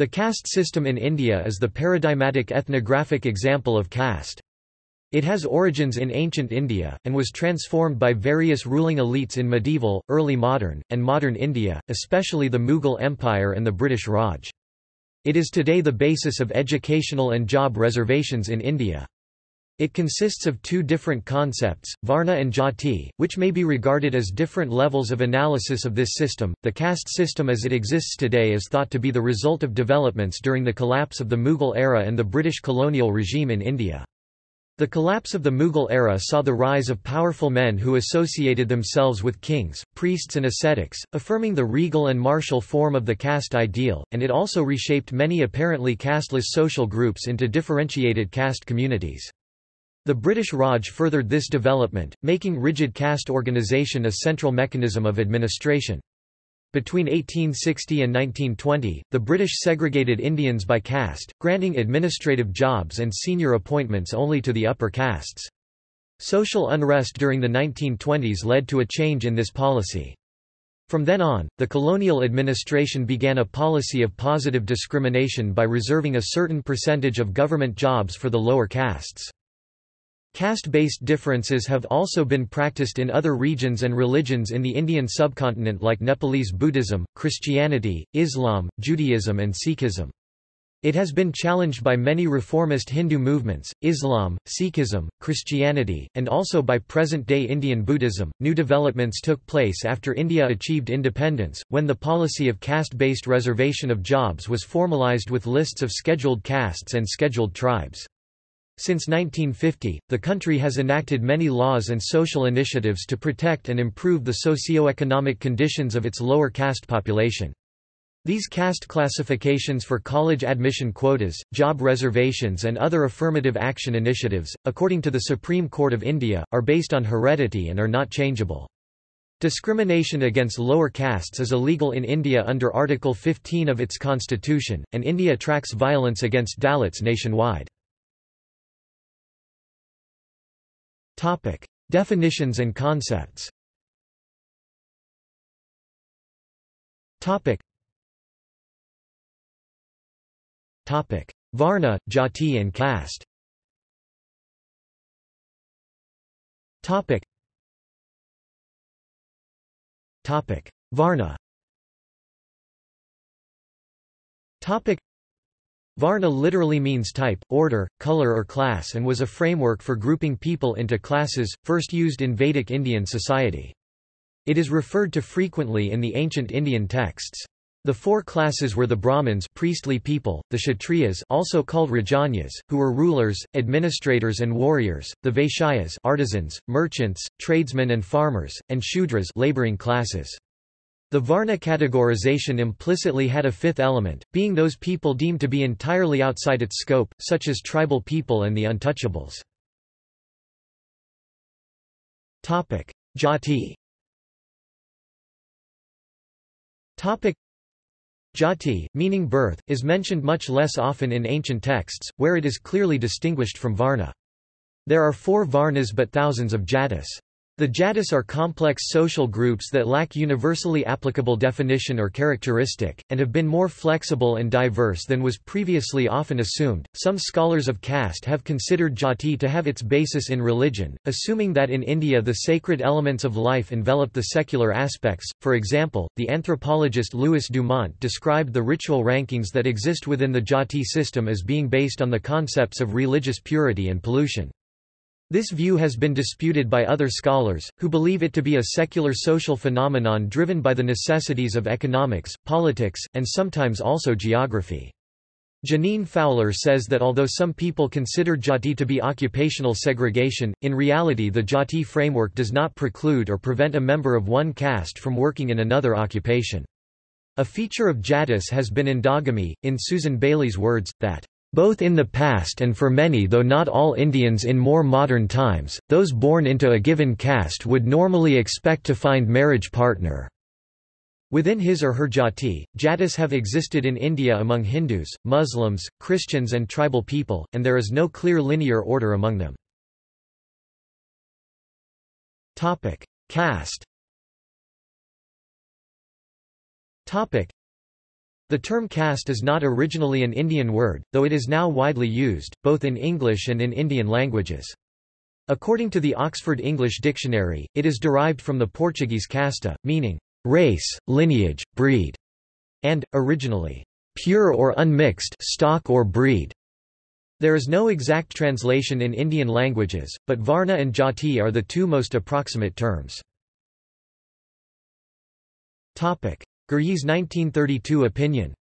The caste system in India is the paradigmatic ethnographic example of caste. It has origins in ancient India, and was transformed by various ruling elites in medieval, early modern, and modern India, especially the Mughal Empire and the British Raj. It is today the basis of educational and job reservations in India. It consists of two different concepts, Varna and Jati, which may be regarded as different levels of analysis of this system. The caste system as it exists today is thought to be the result of developments during the collapse of the Mughal era and the British colonial regime in India. The collapse of the Mughal era saw the rise of powerful men who associated themselves with kings, priests and ascetics, affirming the regal and martial form of the caste ideal, and it also reshaped many apparently casteless social groups into differentiated caste communities. The British Raj furthered this development, making rigid caste organisation a central mechanism of administration. Between 1860 and 1920, the British segregated Indians by caste, granting administrative jobs and senior appointments only to the upper castes. Social unrest during the 1920s led to a change in this policy. From then on, the colonial administration began a policy of positive discrimination by reserving a certain percentage of government jobs for the lower castes. Caste-based differences have also been practiced in other regions and religions in the Indian subcontinent like Nepalese Buddhism, Christianity, Islam, Judaism and Sikhism. It has been challenged by many reformist Hindu movements, Islam, Sikhism, Christianity, and also by present-day Indian Buddhism. New developments took place after India achieved independence, when the policy of caste-based reservation of jobs was formalized with lists of scheduled castes and scheduled tribes. Since 1950, the country has enacted many laws and social initiatives to protect and improve the socio-economic conditions of its lower caste population. These caste classifications for college admission quotas, job reservations and other affirmative action initiatives, according to the Supreme Court of India, are based on heredity and are not changeable. Discrimination against lower castes is illegal in India under Article 15 of its constitution, and India tracks violence against Dalits nationwide. Topic: Definitions and concepts. Topic. Topic: Varna, Jati and caste. Topic. Topic: Varna. Topic. Varna literally means type, order, color or class and was a framework for grouping people into classes, first used in Vedic Indian society. It is referred to frequently in the ancient Indian texts. The four classes were the Brahmins priestly people, the Kshatriyas also called Rajanyas, who were rulers, administrators and warriors, the Vaishyas artisans, merchants, tradesmen and farmers, and Shudras laboring classes. The Varna categorization implicitly had a fifth element, being those people deemed to be entirely outside its scope, such as tribal people and the untouchables. Jati Jati, meaning birth, is mentioned much less often in ancient texts, where it is clearly distinguished from Varna. There are four Varnas but thousands of Jatis. The Jatis are complex social groups that lack universally applicable definition or characteristic, and have been more flexible and diverse than was previously often assumed. Some scholars of caste have considered jati to have its basis in religion, assuming that in India the sacred elements of life envelop the secular aspects. For example, the anthropologist Louis Dumont described the ritual rankings that exist within the jati system as being based on the concepts of religious purity and pollution. This view has been disputed by other scholars, who believe it to be a secular social phenomenon driven by the necessities of economics, politics, and sometimes also geography. Jeaneane Fowler says that although some people consider jati to be occupational segregation, in reality the jati framework does not preclude or prevent a member of one caste from working in another occupation. A feature of jatis has been endogamy, in Susan Bayly's words, that both in the past and for many though not all Indians in more modern times, those born into a given caste would normally expect to find marriage partner. Within his or her jati, jatis have existed in India among Hindus, Muslims, Christians and tribal people, and there is no clear linear order among them. Caste The term caste is not originally an Indian word, though it is now widely used, both in English and in Indian languages. According to the Oxford English Dictionary, it is derived from the Portuguese casta, meaning race, lineage, breed, and, originally, pure or unmixed stock or breed. There is no exact translation in Indian languages, but Varna and Jati are the two most approximate terms. Ghurye's 1932 opinion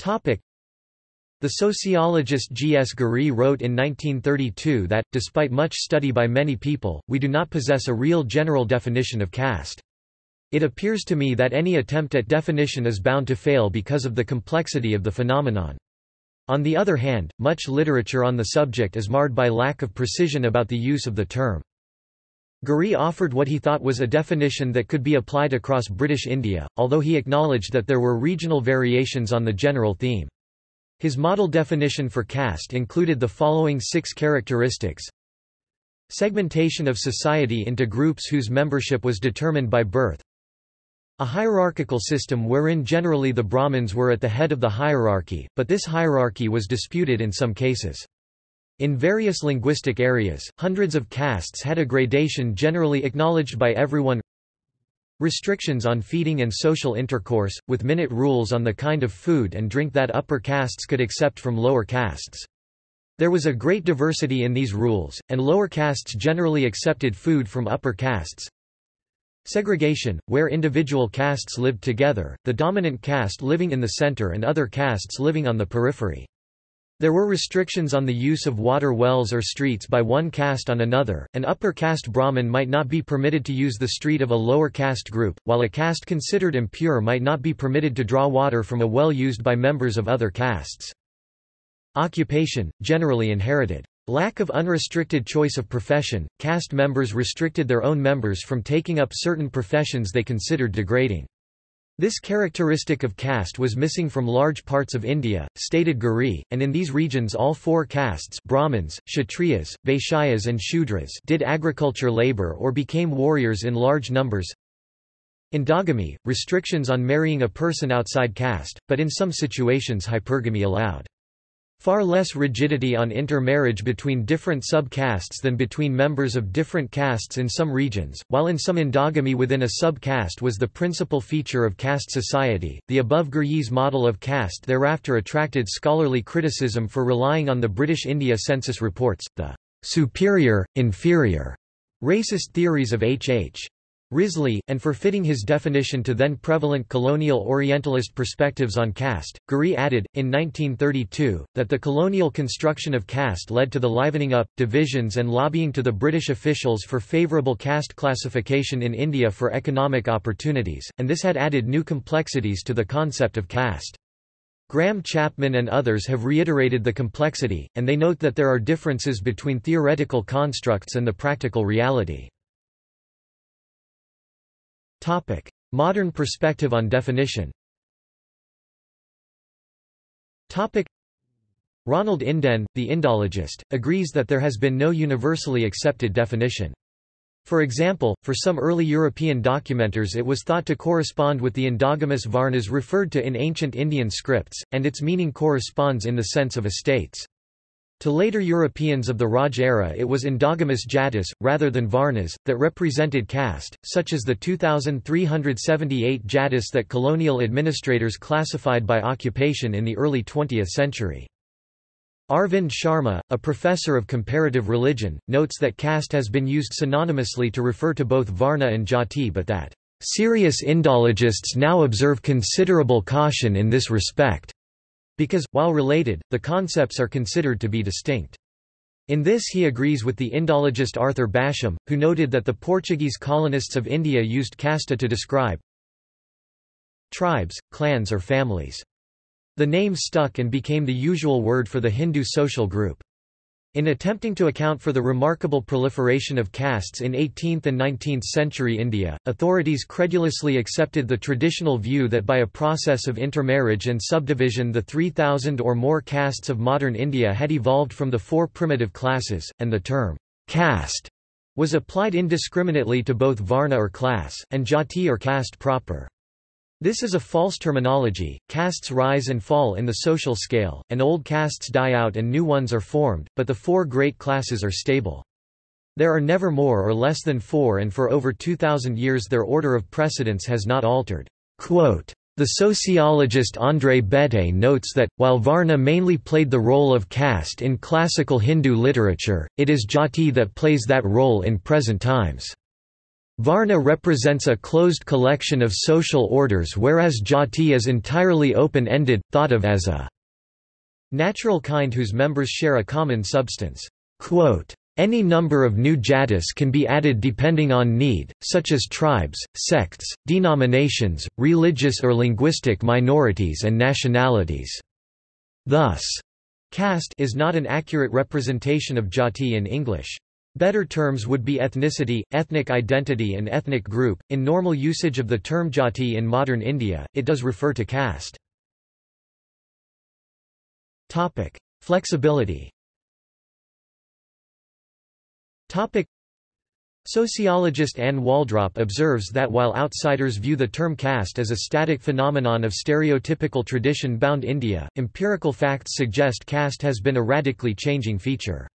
Topic. The sociologist G. S. Ghurye wrote in 1932 that, despite much study by many people, we do not possess a real general definition of caste. It appears to me that any attempt at definition is bound to fail because of the complexity of the phenomenon. On the other hand, much literature on the subject is marred by lack of precision about the use of the term. Ghurye offered what he thought was a definition that could be applied across British India, although he acknowledged that there were regional variations on the general theme. His model definition for caste included the following six characteristics. Segmentation of society into groups whose membership was determined by birth. A hierarchical system wherein generally the Brahmins were at the head of the hierarchy, but this hierarchy was disputed in some cases. In various linguistic areas, hundreds of castes had a gradation generally acknowledged by everyone Restrictions on feeding and social intercourse, with minute rules on the kind of food and drink that upper castes could accept from lower castes. There was a great diversity in these rules, and lower castes generally accepted food from upper castes. Segregation, where individual castes lived together, the dominant caste living in the center and other castes living on the periphery. There were restrictions on the use of water wells or streets by one caste on another. An upper caste Brahmin might not be permitted to use the street of a lower caste group, while a caste considered impure might not be permitted to draw water from a well used by members of other castes. Occupation, generally inherited. Lack of unrestricted choice of profession, caste members restricted their own members from taking up certain professions they considered degrading. This characteristic of caste was missing from large parts of India, stated Ghurye, and in these regions all four castes Brahmins, Kshatriyas, Vaishyas and Shudras did agriculture labor or became warriors in large numbers. Endogamy, restrictions on marrying a person outside caste, but in some situations hypergamy allowed. Far less rigidity on intermarriage between different sub-castes than between members of different castes in some regions, while in some endogamy within a sub-caste was the principal feature of caste society. The above Ghurye's model of caste thereafter attracted scholarly criticism for relying on the British India census reports, the superior, inferior racist theories of H. H. Risley, and for fitting his definition to then prevalent colonial Orientalist perspectives on caste, Ghurye added, in 1932, that the colonial construction of caste led to the livening up, divisions and lobbying to the British officials for favourable caste classification in India for economic opportunities, and this had added new complexities to the concept of caste. Graham Chapman and others have reiterated the complexity, and they note that there are differences between theoretical constructs and the practical reality. Topic: Modern perspective on definition. Topic: Ronald Inden, the Indologist, agrees that there has been no universally accepted definition. For example, for some early European documenters it was thought to correspond with the endogamous varnas referred to in ancient Indian scripts, and its meaning corresponds in the sense of estates. To later Europeans of the Raj era it was endogamous jatis, rather than varnas, that represented caste, such as the 2,378 jatis that colonial administrators classified by occupation in the early 20th century. Arvind Sharma, a professor of comparative religion, notes that caste has been used synonymously to refer to both varna and jati but that, "...serious Indologists now observe considerable caution in this respect." Because, while related, the concepts are considered to be distinct. In this he agrees with the Indologist Arthur Basham, who noted that the Portuguese colonists of India used casta to describe tribes, clans or families. The name stuck and became the usual word for the Hindu social group. In attempting to account for the remarkable proliferation of castes in 18th and 19th century India, authorities credulously accepted the traditional view that by a process of intermarriage and subdivision the 3,000 or more castes of modern India had evolved from the four primitive classes, and the term caste was applied indiscriminately to both varna or class, and jati or caste proper. This is a false terminology, castes rise and fall in the social scale, and old castes die out and new ones are formed, but the four great classes are stable. There are never more or less than four and for over 2,000 years their order of precedence has not altered. Quote, the sociologist André Béteille notes that, while Varna mainly played the role of caste in classical Hindu literature, it is Jati that plays that role in present times. Varna represents a closed collection of social orders whereas jati is entirely open-ended, thought of as a natural kind whose members share a common substance. Quote, any number of new jatis can be added depending on need, such as tribes, sects, denominations, religious or linguistic minorities and nationalities. Thus, caste is not an accurate representation of jati in English. Better terms would be ethnicity, ethnic identity and ethnic group. In normal usage of the term jati in modern India, it does refer to caste. Topic: Flexibility. Topic: Sociologist Anne Waldrop observes that while outsiders view the term caste as a static phenomenon of stereotypical tradition-bound India, empirical facts suggest caste has been a radically changing feature.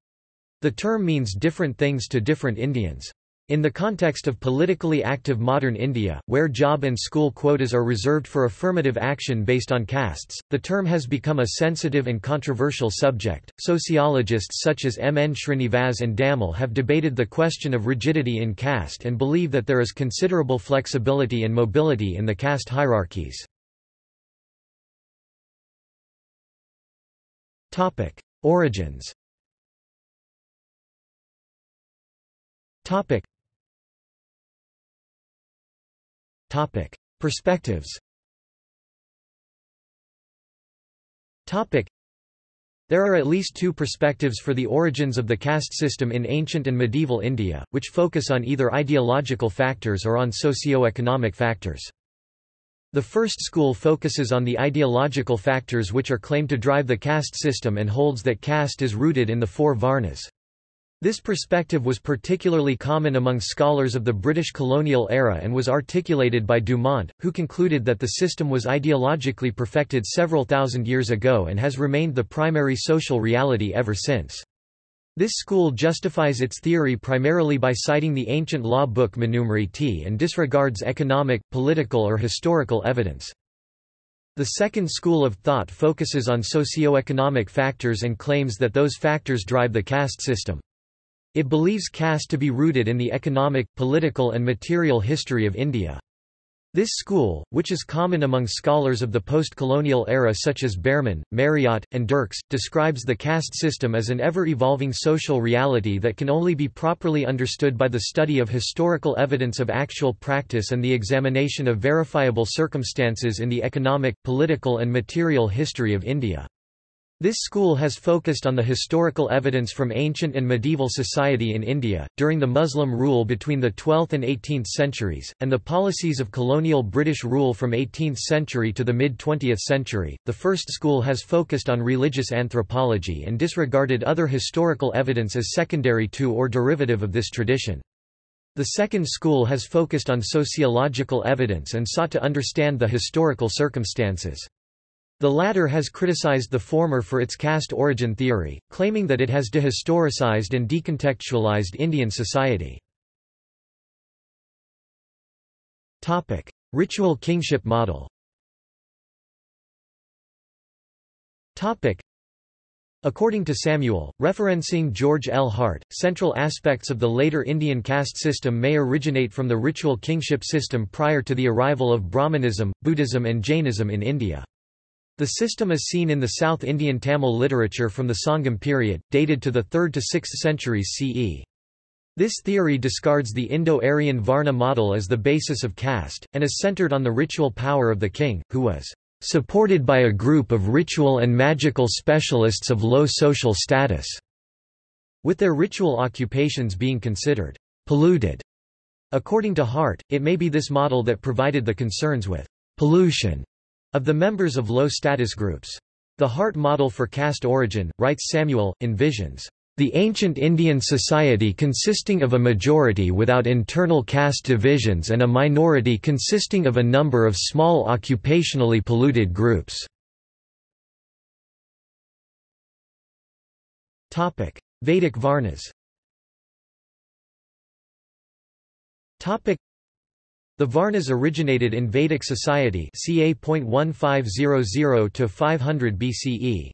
The term means different things to different Indians. In the context of politically active modern India, where job and school quotas are reserved for affirmative action based on castes, the term has become a sensitive and controversial subject. Sociologists such as M. N. Srinivas and Dammel have debated the question of rigidity in caste and believe that there is considerable flexibility and mobility in the caste hierarchies. Origins Topic. Topic. Perspectives Topic. There are at least two perspectives for the origins of the caste system in ancient and medieval India, which focus on either ideological factors or on socio-economic factors. The first school focuses on the ideological factors which are claimed to drive the caste system and holds that caste is rooted in the four varnas. This perspective was particularly common among scholars of the British colonial era and was articulated by Dumont, who concluded that the system was ideologically perfected several thousand years ago and has remained the primary social reality ever since. This school justifies its theory primarily by citing the ancient law book Manusmriti and disregards economic, political or historical evidence. The second school of thought focuses on socio-economic factors and claims that those factors drive the caste system. It believes caste to be rooted in the economic, political and material history of India. This school, which is common among scholars of the post-colonial era such as Berreman, Marriott, and Dirks, describes the caste system as an ever-evolving social reality that can only be properly understood by the study of historical evidence of actual practice and the examination of verifiable circumstances in the economic, political and material history of India. This school has focused on the historical evidence from ancient and medieval society in India, during the Muslim rule between the 12th and 18th centuries, and the policies of colonial British rule from 18th century to the mid-20th century. The first school has focused on religious anthropology and disregarded other historical evidence as secondary to or derivative of this tradition. The second school has focused on sociological evidence and sought to understand the historical circumstances. The latter has criticized the former for its caste origin theory, claiming that it has dehistoricized and decontextualized Indian society. Topic: Ritual kingship model Topic: According to Samuel, referencing George L. Hart, central aspects of the later Indian caste system may originate from the ritual kingship system prior to the arrival of Brahmanism, Buddhism and Jainism in India. The system is seen in the South Indian Tamil literature from the Sangam period, dated to the 3rd to 6th centuries CE. This theory discards the Indo-Aryan Varna model as the basis of caste, and is centered on the ritual power of the king, who was supported by a group of ritual and magical specialists of low social status, with their ritual occupations being considered polluted. According to Hart, it may be this model that provided the concerns with pollution of the members of low-status groups. The Hart model for caste origin, writes Samuel, envisions The ancient Indian society consisting of a majority without internal caste divisions and a minority consisting of a number of small occupationally polluted groups. Vedic Varnas The Varnas originated in Vedic society ca. 1500 500 BCE.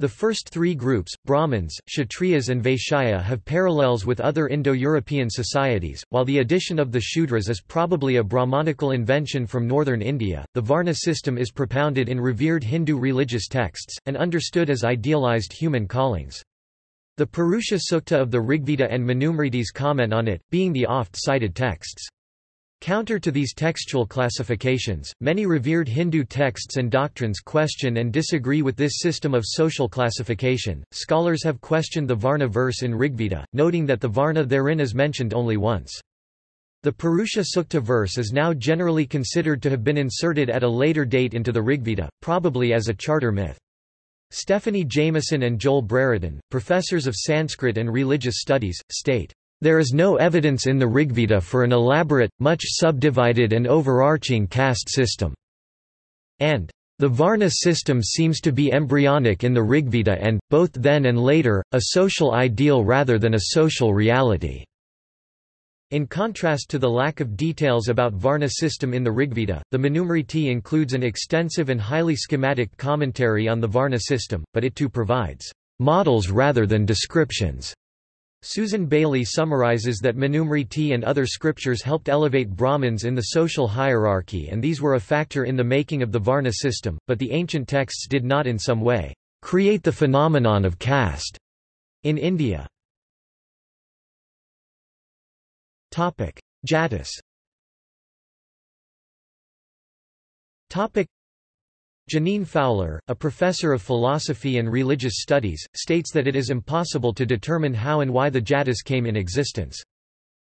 The first three groups, Brahmins, Kshatriyas and Vaishya have parallels with other Indo-European societies, while the addition of the Shudras is probably a Brahmanical invention from northern India. The Varna system is propounded in revered Hindu religious texts, and understood as idealized human callings. The Purusha Sukta of the Rigveda and Manusmritis comment on it, being the oft-cited texts. Counter to these textual classifications, many revered Hindu texts and doctrines question and disagree with this system of social classification. Scholars have questioned the Varna verse in Rigveda, noting that the Varna therein is mentioned only once. The Purusha Sukta verse is now generally considered to have been inserted at a later date into the Rigveda, probably as a charter myth. Stephanie Jamison and Joel Brereton, professors of Sanskrit and religious studies, state, there is no evidence in the Rigveda for an elaborate, much subdivided and overarching caste system. And the Varna system seems to be embryonic in the Rigveda and, both then and later, a social ideal rather than a social reality. In contrast to the lack of details about Varna system in the Rigveda, the Manusmriti includes an extensive and highly schematic commentary on the Varna system, but it too provides models rather than descriptions. Susan Bayly summarizes that Manusmriti and other scriptures helped elevate Brahmins in the social hierarchy and these were a factor in the making of the Varna system, but the ancient texts did not in some way create the phenomenon of caste in India. Jatis Jeaneane Fowler, a professor of philosophy and religious studies, states that it is impossible to determine how and why the Jatis came in existence.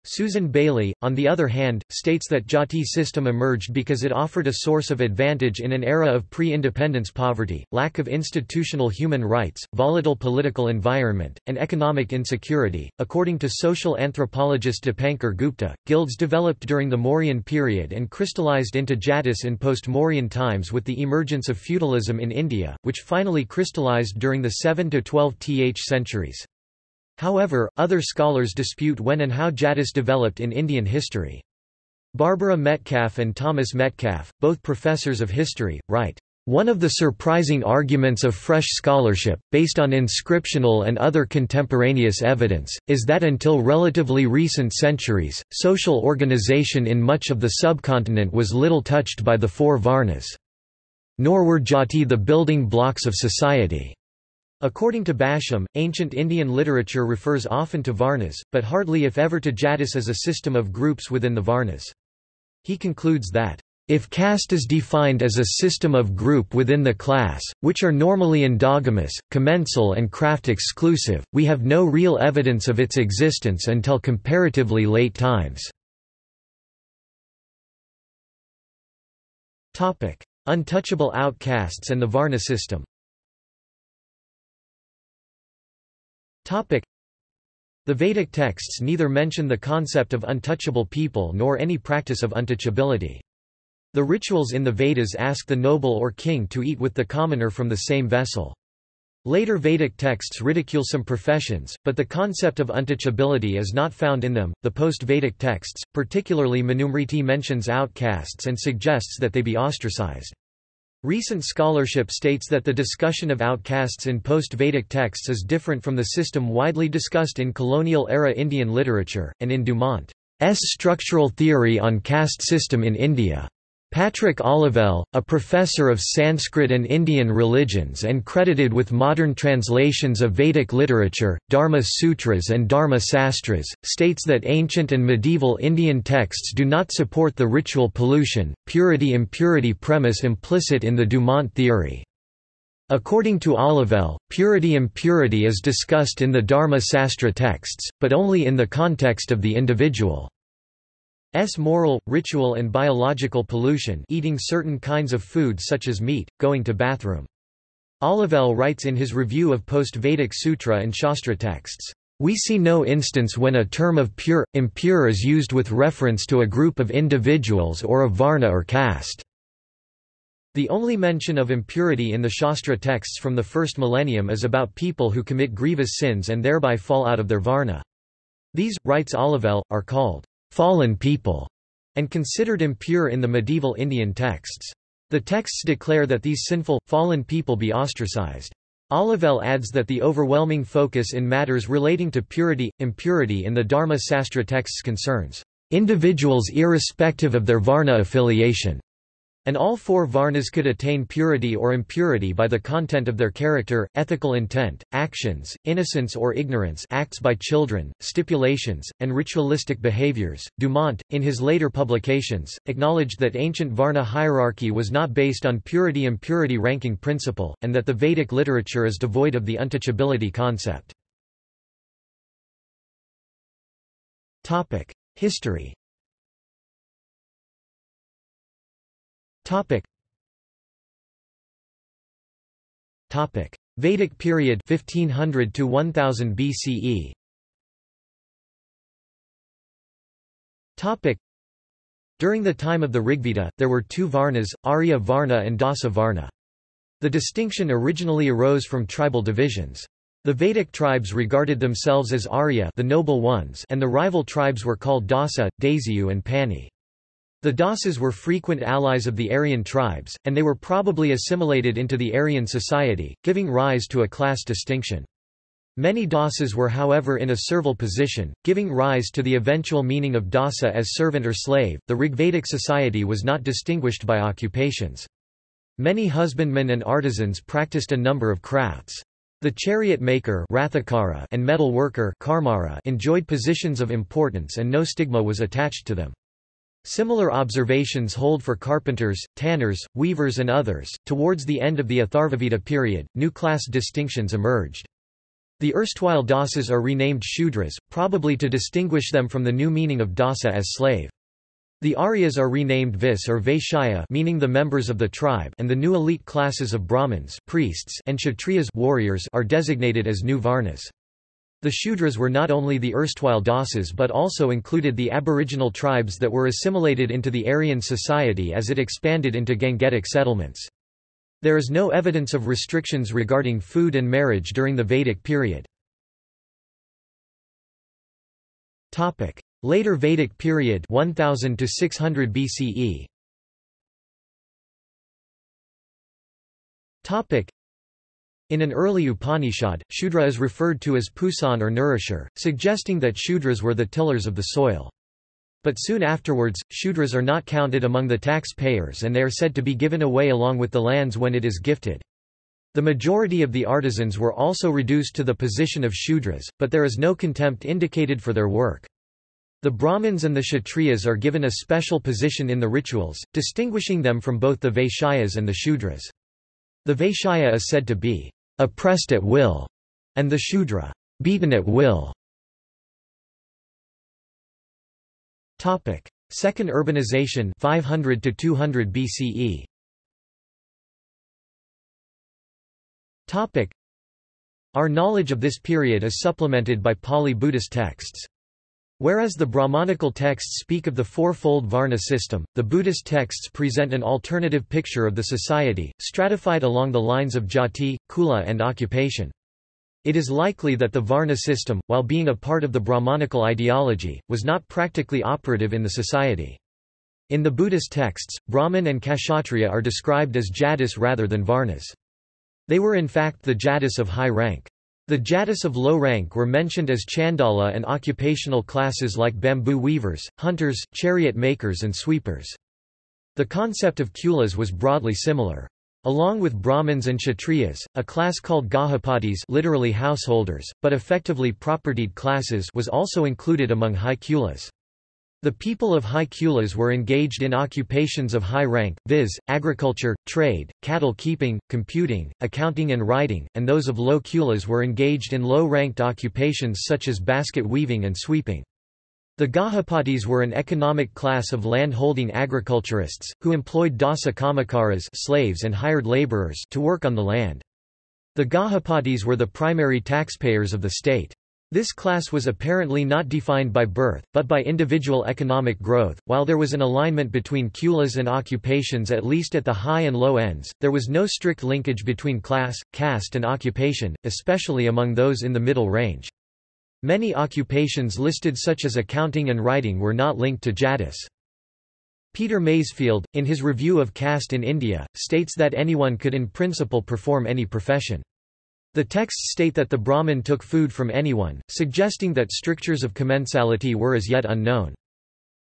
Susan Bayly, on the other hand, states that Jati system emerged because it offered a source of advantage in an era of pre-independence poverty, lack of institutional human rights, volatile political environment, and economic insecurity. According to social anthropologist Dipankar Gupta, guilds developed during the Mauryan period and crystallized into Jatis in post-Mauryan times with the emergence of feudalism in India, which finally crystallized during the 7 to 12 th centuries. However, other scholars dispute when and how Jatis developed in Indian history. Barbara Metcalf and Thomas Metcalf, both professors of history, write, one of the surprising arguments of fresh scholarship, based on inscriptional and other contemporaneous evidence, is that until relatively recent centuries, social organization in much of the subcontinent was little touched by the four Varnas. Nor were jati the building blocks of society. According to Basham, ancient Indian literature refers often to Varnas, but hardly if ever to Jatis as a system of groups within the Varnas. He concludes that, if caste is defined as a system of group within the class, which are normally endogamous, commensal and craft exclusive, we have no real evidence of its existence until comparatively late times. Untouchable outcasts and the Varna system The Vedic texts neither mention the concept of untouchable people nor any practice of untouchability. The rituals in the Vedas ask the noble or king to eat with the commoner from the same vessel. Later Vedic texts ridicule some professions, but the concept of untouchability is not found in them. The post-Vedic texts, particularly Manusmriti mentions outcasts and suggests that they be ostracized. Recent scholarship states that the discussion of outcasts in post-Vedic texts is different from the system widely discussed in colonial-era Indian literature, and in Dumont's structural theory on caste system in India. Patrick Olivelle, a professor of Sanskrit and Indian religions and credited with modern translations of Vedic literature, Dharma Sutras and Dharma Sastras, states that ancient and medieval Indian texts do not support the ritual pollution, purity-impurity premise implicit in the Dumont theory. According to Olivelle, purity-impurity is discussed in the Dharma Sastra texts, but only in the context of the individual. S moral, ritual and biological pollution eating certain kinds of food such as meat, going to bathroom. Olivelle writes in his review of post-Vedic sutra and Shastra texts, "...we see no instance when a term of pure, impure is used with reference to a group of individuals or a varna or caste." The only mention of impurity in the Shastra texts from the first millennium is about people who commit grievous sins and thereby fall out of their varna. These, writes Olivelle, are called fallen people and considered impure in the medieval Indian texts. The texts declare that these sinful, fallen people be ostracized. Olivelle adds that the overwhelming focus in matters relating to purity, impurity in the Dharma Sastra texts concerns individuals irrespective of their Varna affiliation. And all four varnas could attain purity or impurity by the content of their character, ethical intent, actions, innocence or ignorance acts by children, stipulations, and ritualistic behaviors. Dumont, in his later publications, acknowledged that ancient varna hierarchy was not based on purity-impurity ranking principle, and that the Vedic literature is devoid of the untouchability concept. History Topic. Topic. Vedic period 1500 to 1000 BCE. Topic. During the time of the Rigveda, there were two Varnas, Arya Varna and Dasa Varna. The distinction originally arose from tribal divisions. The Vedic tribes regarded themselves as Arya the noble ones and the rival tribes were called Dasa, Dasyu and Pani. The Dasas were frequent allies of the Aryan tribes, and they were probably assimilated into the Aryan society, giving rise to a class distinction. Many Dasas were however in a servile position, giving rise to the eventual meaning of dasa as servant or slave. The Rigvedic society was not distinguished by occupations. Many husbandmen and artisans practiced a number of crafts. The chariot maker and metal worker enjoyed positions of importance and no stigma was attached to them. Similar observations hold for carpenters, tanners, weavers and others. Towards the end of the Atharvaveda period, new class distinctions emerged. The erstwhile dasas are renamed Shudras, probably to distinguish them from the new meaning of dasa as slave. The Aryas are renamed Vis or Vaishya meaning the members of the tribe and the new elite classes of Brahmins priests and Kshatriyas warriors are designated as new Varnas. The Shudras were not only the erstwhile Dasas but also included the aboriginal tribes that were assimilated into the Aryan society as it expanded into Gangetic settlements. There is no evidence of restrictions regarding food and marriage during the Vedic period. Later Vedic period 1000 to 600 BCE in an early Upanishad, Shudra is referred to as Pusan or nourisher, suggesting that Shudras were the tillers of the soil. But soon afterwards, Shudras are not counted among the taxpayers and they are said to be given away along with the lands when it is gifted. The majority of the artisans were also reduced to the position of Shudras, but there is no contempt indicated for their work. The Brahmins and the Kshatriyas are given a special position in the rituals, distinguishing them from both the Vaishyas and the Shudras. The Vaishya is said to be oppressed at will, and the Shudra, beaten at will. Topic: Second urbanization 500 to 200 BCE. Topic: Our knowledge of this period is supplemented by Pali Buddhist texts. Whereas the Brahmanical texts speak of the fourfold Varna system, the Buddhist texts present an alternative picture of the society, stratified along the lines of jati, kula and occupation. It is likely that the Varna system, while being a part of the Brahmanical ideology, was not practically operative in the society. In the Buddhist texts, Brahman and Kshatriya are described as jatis rather than Varnas. They were in fact the jatis of high rank. The Jatis of low rank were mentioned as Chandala and occupational classes like bamboo weavers, hunters, chariot makers and sweepers. The concept of kulas was broadly similar. Along with Brahmins and Kshatriyas, a class called Gahapatis literally householders, but effectively propertied classes was also included among high kulas. The people of high kulas were engaged in occupations of high rank, viz., agriculture, trade, cattle keeping, computing, accounting and writing, and those of low kulas were engaged in low-ranked occupations such as basket weaving and sweeping. The Gahapatis were an economic class of land-holding agriculturists, who employed dasa kamakaras slaves and hired laborers to work on the land. The Gahapatis were the primary taxpayers of the state. This class was apparently not defined by birth, but by individual economic growth. While there was an alignment between kulas and occupations at least at the high and low ends, there was no strict linkage between class, caste, and occupation, especially among those in the middle range. Many occupations listed such as accounting and writing were not linked to jatis. Peter Masefield, in his review of caste in India, states that anyone could in principle perform any profession. The texts state that the Brahmin took food from anyone, suggesting that strictures of commensality were as yet unknown.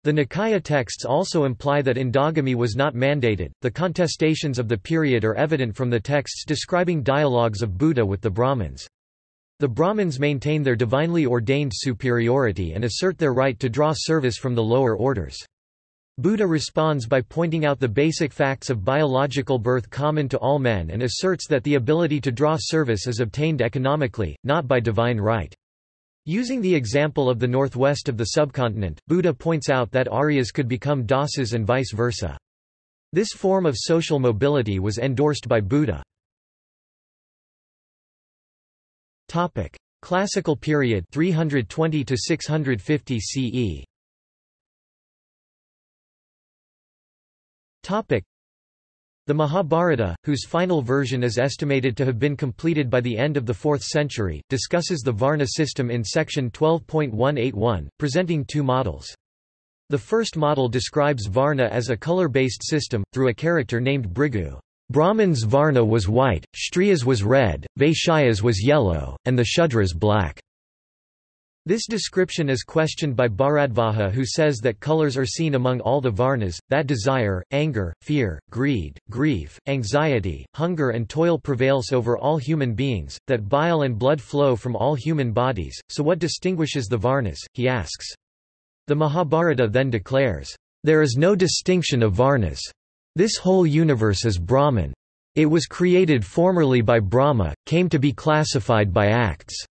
The Nikaya texts also imply that endogamy was not mandated. The contestations of the period are evident from the texts describing dialogues of Buddha with the Brahmins. The Brahmins maintain their divinely ordained superiority and assert their right to draw service from the lower orders. Buddha responds by pointing out the basic facts of biological birth common to all men and asserts that the ability to draw service is obtained economically, not by divine right. Using the example of the northwest of the subcontinent, Buddha points out that Aryas could become Dasas and vice versa. This form of social mobility was endorsed by Buddha. Classical period 320 to 650 CE The Mahabharata, whose final version is estimated to have been completed by the end of the 4th century, discusses the Varna system in section 12.181, presenting two models. The first model describes Varna as a color-based system, through a character named Bhrigu. Brahmans' Varna was white, Kshatriyas was red, Vaishyas was yellow, and the Shudras black. This description is questioned by Bharadvaja who says that colors are seen among all the varnas, that desire, anger, fear, greed, grief, anxiety, hunger and toil prevails over all human beings, that bile and blood flow from all human bodies, so what distinguishes the varnas, he asks. The Mahabharata then declares, "...there is no distinction of varnas. This whole universe is Brahman. It was created formerly by Brahma, came to be classified by acts."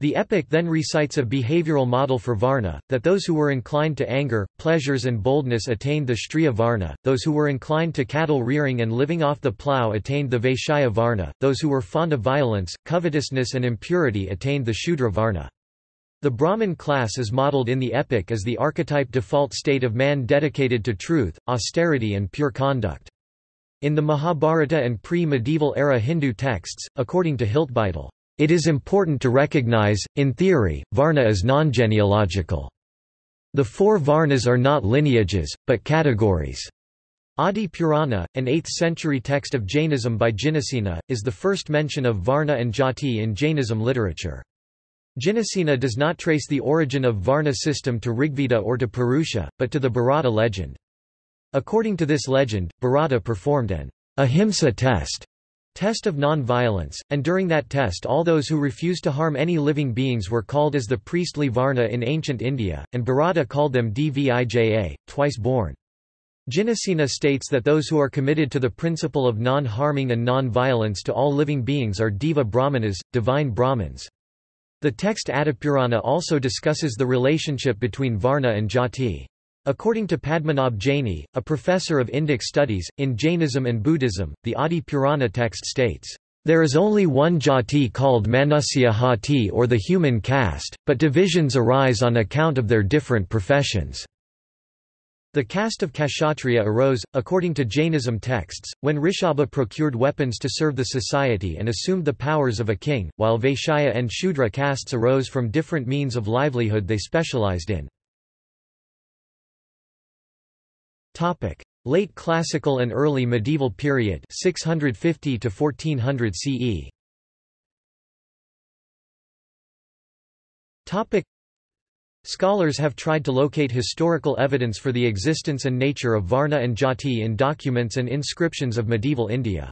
The epic then recites a behavioral model for Varna, that those who were inclined to anger, pleasures and boldness attained the Kshatriya Varna, those who were inclined to cattle rearing and living off the plough attained the Vaishya Varna, those who were fond of violence, covetousness and impurity attained the Shudra Varna. The Brahmin class is modeled in the epic as the archetype default state of man dedicated to truth, austerity and pure conduct. In the Mahabharata and pre-medieval era Hindu texts, according to Hiltbeitel, it is important to recognize, in theory, Varna is non-genealogical. The four Varnas are not lineages, but categories. Adi Purana, an 8th-century text of Jainism by Jinasena, is the first mention of Varna and Jati in Jainism literature. Jinasena does not trace the origin of Varna system to Rigveda or to Purusha, but to the Bharata legend. According to this legend, Bharata performed an ahimsa test Test of non-violence, and during that test all those who refused to harm any living beings were called as the priestly Varna in ancient India, and Bharata called them Dvija, twice born. Jinasena states that those who are committed to the principle of non-harming and non-violence to all living beings are Deva Brahmanas, divine Brahmins. The text Adipurana also discusses the relationship between Varna and Jati. According to Padmanabh Jaini, a professor of Indic studies, in Jainism and Buddhism, the Adi Purana text states, "...there is only one jati called Manusya Hati or the human caste, but divisions arise on account of their different professions." The caste of Kshatriya arose, according to Jainism texts, when Rishabha procured weapons to serve the society and assumed the powers of a king, while Vaishya and Shudra castes arose from different means of livelihood they specialized in. Topic: Late Classical and Early Medieval Period 650 to 1400 CE. Topic: Scholars have tried to locate historical evidence for the existence and nature of Varna and Jati in documents and inscriptions of medieval India.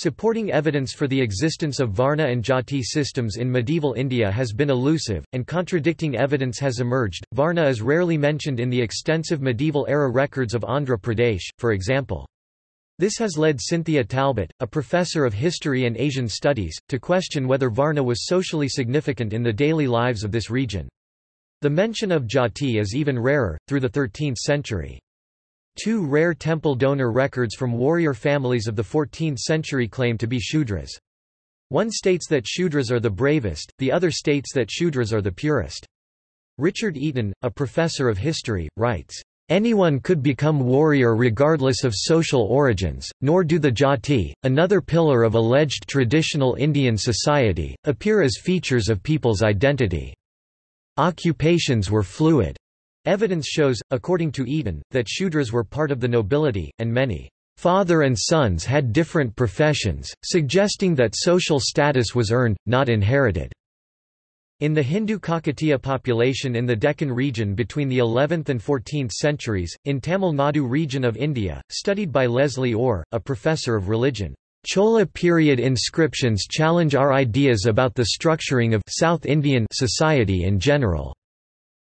Supporting evidence for the existence of Varna and Jati systems in medieval India has been elusive, and contradicting evidence has emerged. Varna is rarely mentioned in the extensive medieval era records of Andhra Pradesh, for example. This has led Cynthia Talbot, a professor of history and Asian studies, to question whether Varna was socially significant in the daily lives of this region. The mention of Jati is even rarer, through the 13th century. Two rare temple donor records from warrior families of the 14th century claim to be Shudras. One states that Shudras are the bravest, the other states that Shudras are the purest. Richard Eaton, a professor of history, writes, Anyone could become warrior regardless of social origins, nor do the jati, another pillar of alleged traditional Indian society, appear as features of people's identity. Occupations were fluid. Evidence shows, according to Eaton, that Shudras were part of the nobility, and many Father and sons had different professions, suggesting that social status was earned, not inherited. In the Hindu Kakatiya population in the Deccan region between the 11th and 14th centuries, in Tamil Nadu region of India, studied by Leslie Orr, a professor of religion, Chola period inscriptions challenge our ideas about the structuring of South Indian society in general.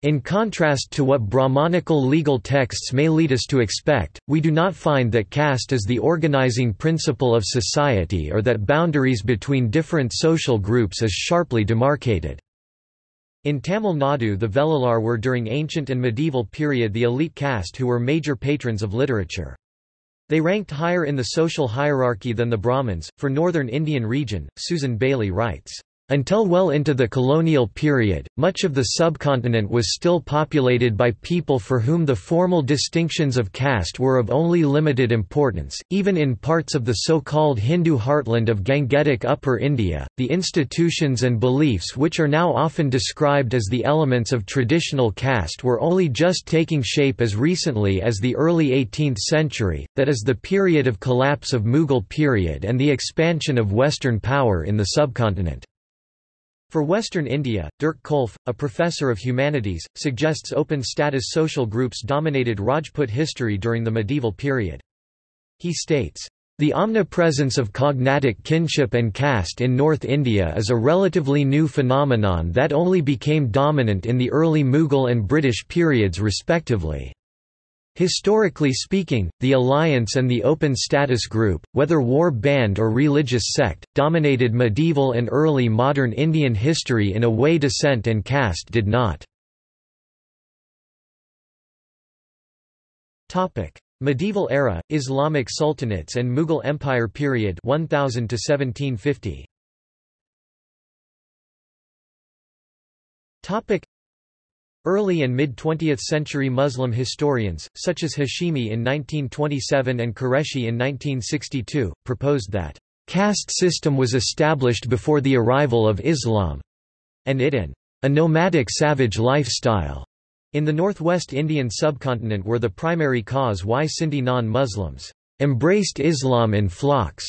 In contrast to what Brahmanical legal texts may lead us to expect, we do not find that caste is the organizing principle of society or that boundaries between different social groups is sharply demarcated. In Tamil Nadu the Velalar were during ancient and medieval period the elite caste who were major patrons of literature. They ranked higher in the social hierarchy than the Brahmins. For northern Indian region, Susan Bayly writes, until well into the colonial period, much of the subcontinent was still populated by people for whom the formal distinctions of caste were of only limited importance. Even in parts of the so called Hindu heartland of Gangetic Upper India, the institutions and beliefs which are now often described as the elements of traditional caste were only just taking shape as recently as the early 18th century, that is, the period of collapse of Mughal period and the expansion of Western power in the subcontinent. For Western India, Dirk Kolff, a professor of humanities, suggests open-status social groups dominated Rajput history during the medieval period. He states, the omnipresence of cognatic kinship and caste in North India is a relatively new phenomenon that only became dominant in the early Mughal and British periods respectively. Historically speaking, the alliance and the open status group, whether war band or religious sect, dominated medieval and early modern Indian history in a way descent and caste did not. medieval era, Islamic sultanates and Mughal Empire period 1000 to 1750. Early and mid-20th century Muslim historians, such as Hashimi in 1927 and Qureshi in 1962, proposed that caste system was established before the arrival of Islam, and it and a nomadic savage lifestyle in the northwest Indian subcontinent were the primary cause why Sindhi non-Muslims embraced Islam in flocks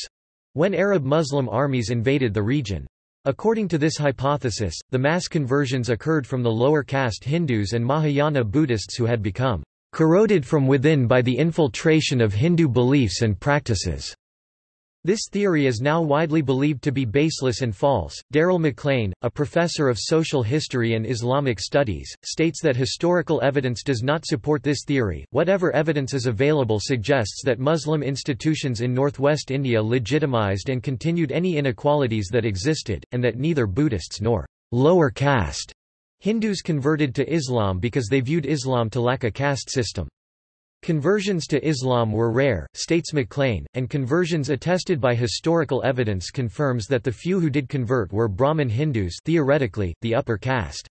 when Arab Muslim armies invaded the region. According to this hypothesis, the mass conversions occurred from the lower caste Hindus and Mahayana Buddhists who had become corroded from within by the infiltration of Hindu beliefs and practices. This theory is now widely believed to be baseless and false. Derryl MacLean, a professor of social history and Islamic studies, states that historical evidence does not support this theory. Whatever evidence is available suggests that Muslim institutions in northwest India legitimized and continued any inequalities that existed, and that neither Buddhists nor lower caste Hindus converted to Islam because they viewed Islam to lack a caste system. Conversions to Islam were rare, states MacLean, and conversions attested by historical evidence confirms that the few who did convert were Brahmin Hindus theoretically, the upper caste.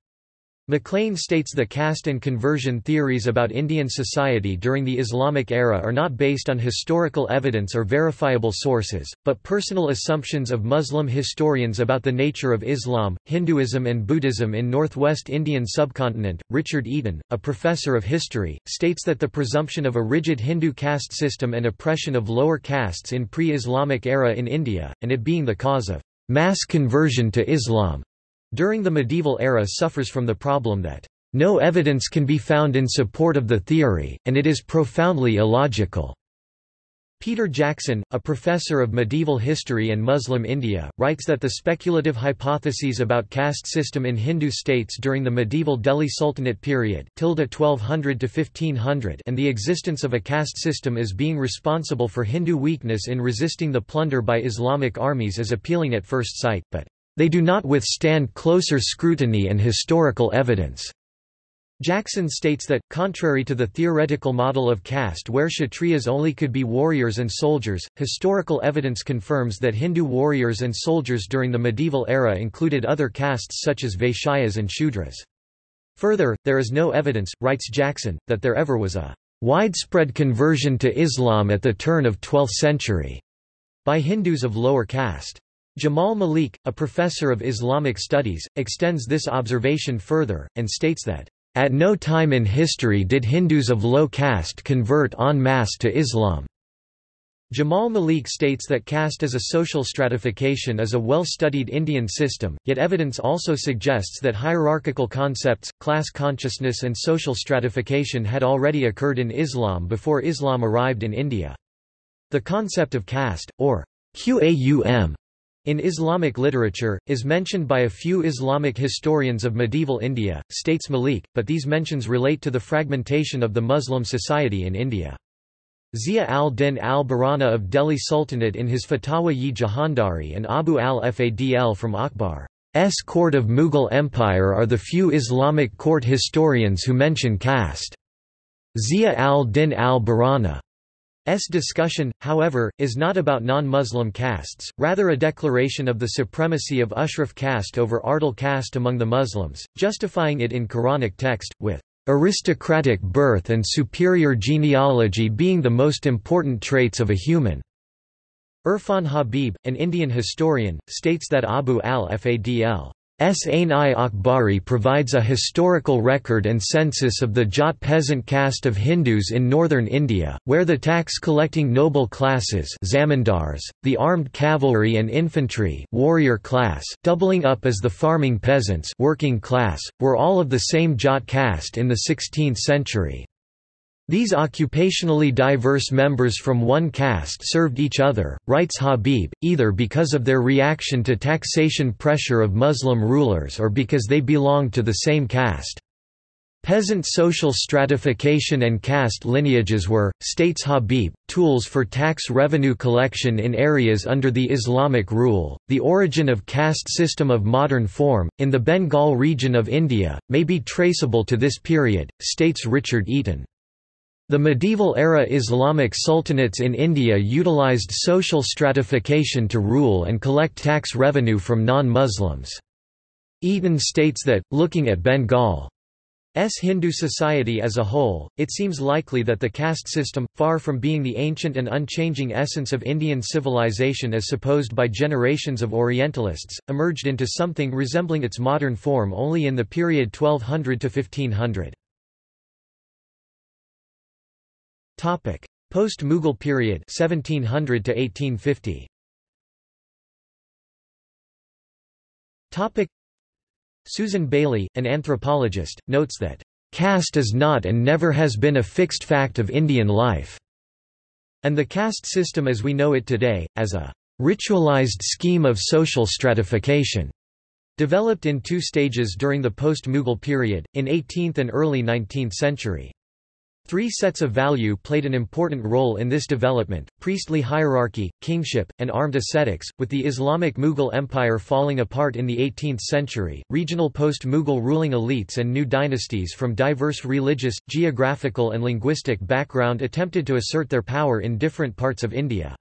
MacLean states the caste and conversion theories about Indian society during the Islamic era are not based on historical evidence or verifiable sources, but personal assumptions of Muslim historians about the nature of Islam, Hinduism, and Buddhism in northwest Indian subcontinent. Richard Eaton, a professor of history, states that the presumption of a rigid Hindu caste system and oppression of lower castes in pre Islamic era in India, and it being the cause of mass conversion to Islam during the medieval era suffers from the problem that no evidence can be found in support of the theory, and it is profoundly illogical. Peter Jackson, a professor of medieval history and Muslim India, writes that the speculative hypotheses about caste system in Hindu states during the medieval Delhi Sultanate period 1200 1500 and the existence of a caste system as being responsible for Hindu weakness in resisting the plunder by Islamic armies is appealing at first sight, but they do not withstand closer scrutiny and historical evidence. Jackson states that, contrary to the theoretical model of caste where Kshatriyas only could be warriors and soldiers, historical evidence confirms that Hindu warriors and soldiers during the medieval era included other castes such as Vaishyas and Shudras. Further, there is no evidence, writes Jackson, that there ever was a widespread conversion to Islam at the turn of 12th century by Hindus of lower caste. Jamal Malik, a professor of Islamic studies, extends this observation further, and states that at no time in history did Hindus of low caste convert en masse to Islam. Jamal Malik states that caste as a social stratification is a well-studied Indian system, yet evidence also suggests that hierarchical concepts, class consciousness and social stratification had already occurred in Islam before Islam arrived in India. The concept of caste, or Qaum, in Islamic literature, is mentioned by a few Islamic historians of medieval India, states Malik, but these mentions relate to the fragmentation of the Muslim society in India. Zia al-Din al-Barani of Delhi Sultanate in his Fatawa-yi Jahandari and Abu al-Fadl from Akbar's court of Mughal Empire are the few Islamic court historians who mention caste. Zia al-Din al-Barani S discussion, however, is not about non-Muslim castes, rather a declaration of the supremacy of Ashraf caste over Ardal caste among the Muslims, justifying it in Quranic text, with aristocratic birth and superior genealogy being the most important traits of a human. Irfan Habib, an Indian historian, states that Abu al-Fadl Ain-i Akbari provides a historical record and census of the Jat peasant caste of Hindus in northern India, where the tax-collecting noble classes zamindars, the armed cavalry and infantry warrior class, doubling up as the farming peasants working class, were all of the same Jat caste in the 16th century. These occupationally diverse members from one caste served each other, writes Habib, either because of their reaction to taxation pressure of Muslim rulers or because they belonged to the same caste. Peasant social stratification and caste lineages were, states Habib, tools for tax revenue collection in areas under the Islamic rule. The origin of caste system of modern form, in the Bengal region of India, may be traceable to this period, states Richard Eaton. The medieval-era Islamic sultanates in India utilized social stratification to rule and collect tax revenue from non-Muslims. Eaton states that, looking at Bengal's Hindu society as a whole, it seems likely that the caste system, far from being the ancient and unchanging essence of Indian civilization as supposed by generations of Orientalists, emerged into something resembling its modern form only in the period 1200 to 1500. Topic: Post-Mughal period 1700 to 1850. Topic: Susan Bayly, an anthropologist, notes that caste is not and never has been a fixed fact of Indian life, and the caste system as we know it today, as a ritualized scheme of social stratification, developed in two stages during the post-Mughal period, in 18th and early 19th century. Three sets of value played an important role in this development, priestly hierarchy, kingship, and armed ascetics, with the Islamic Mughal Empire falling apart in the 18th century, regional post-Mughal ruling elites and new dynasties from diverse religious, geographical and linguistic background attempted to assert their power in different parts of India.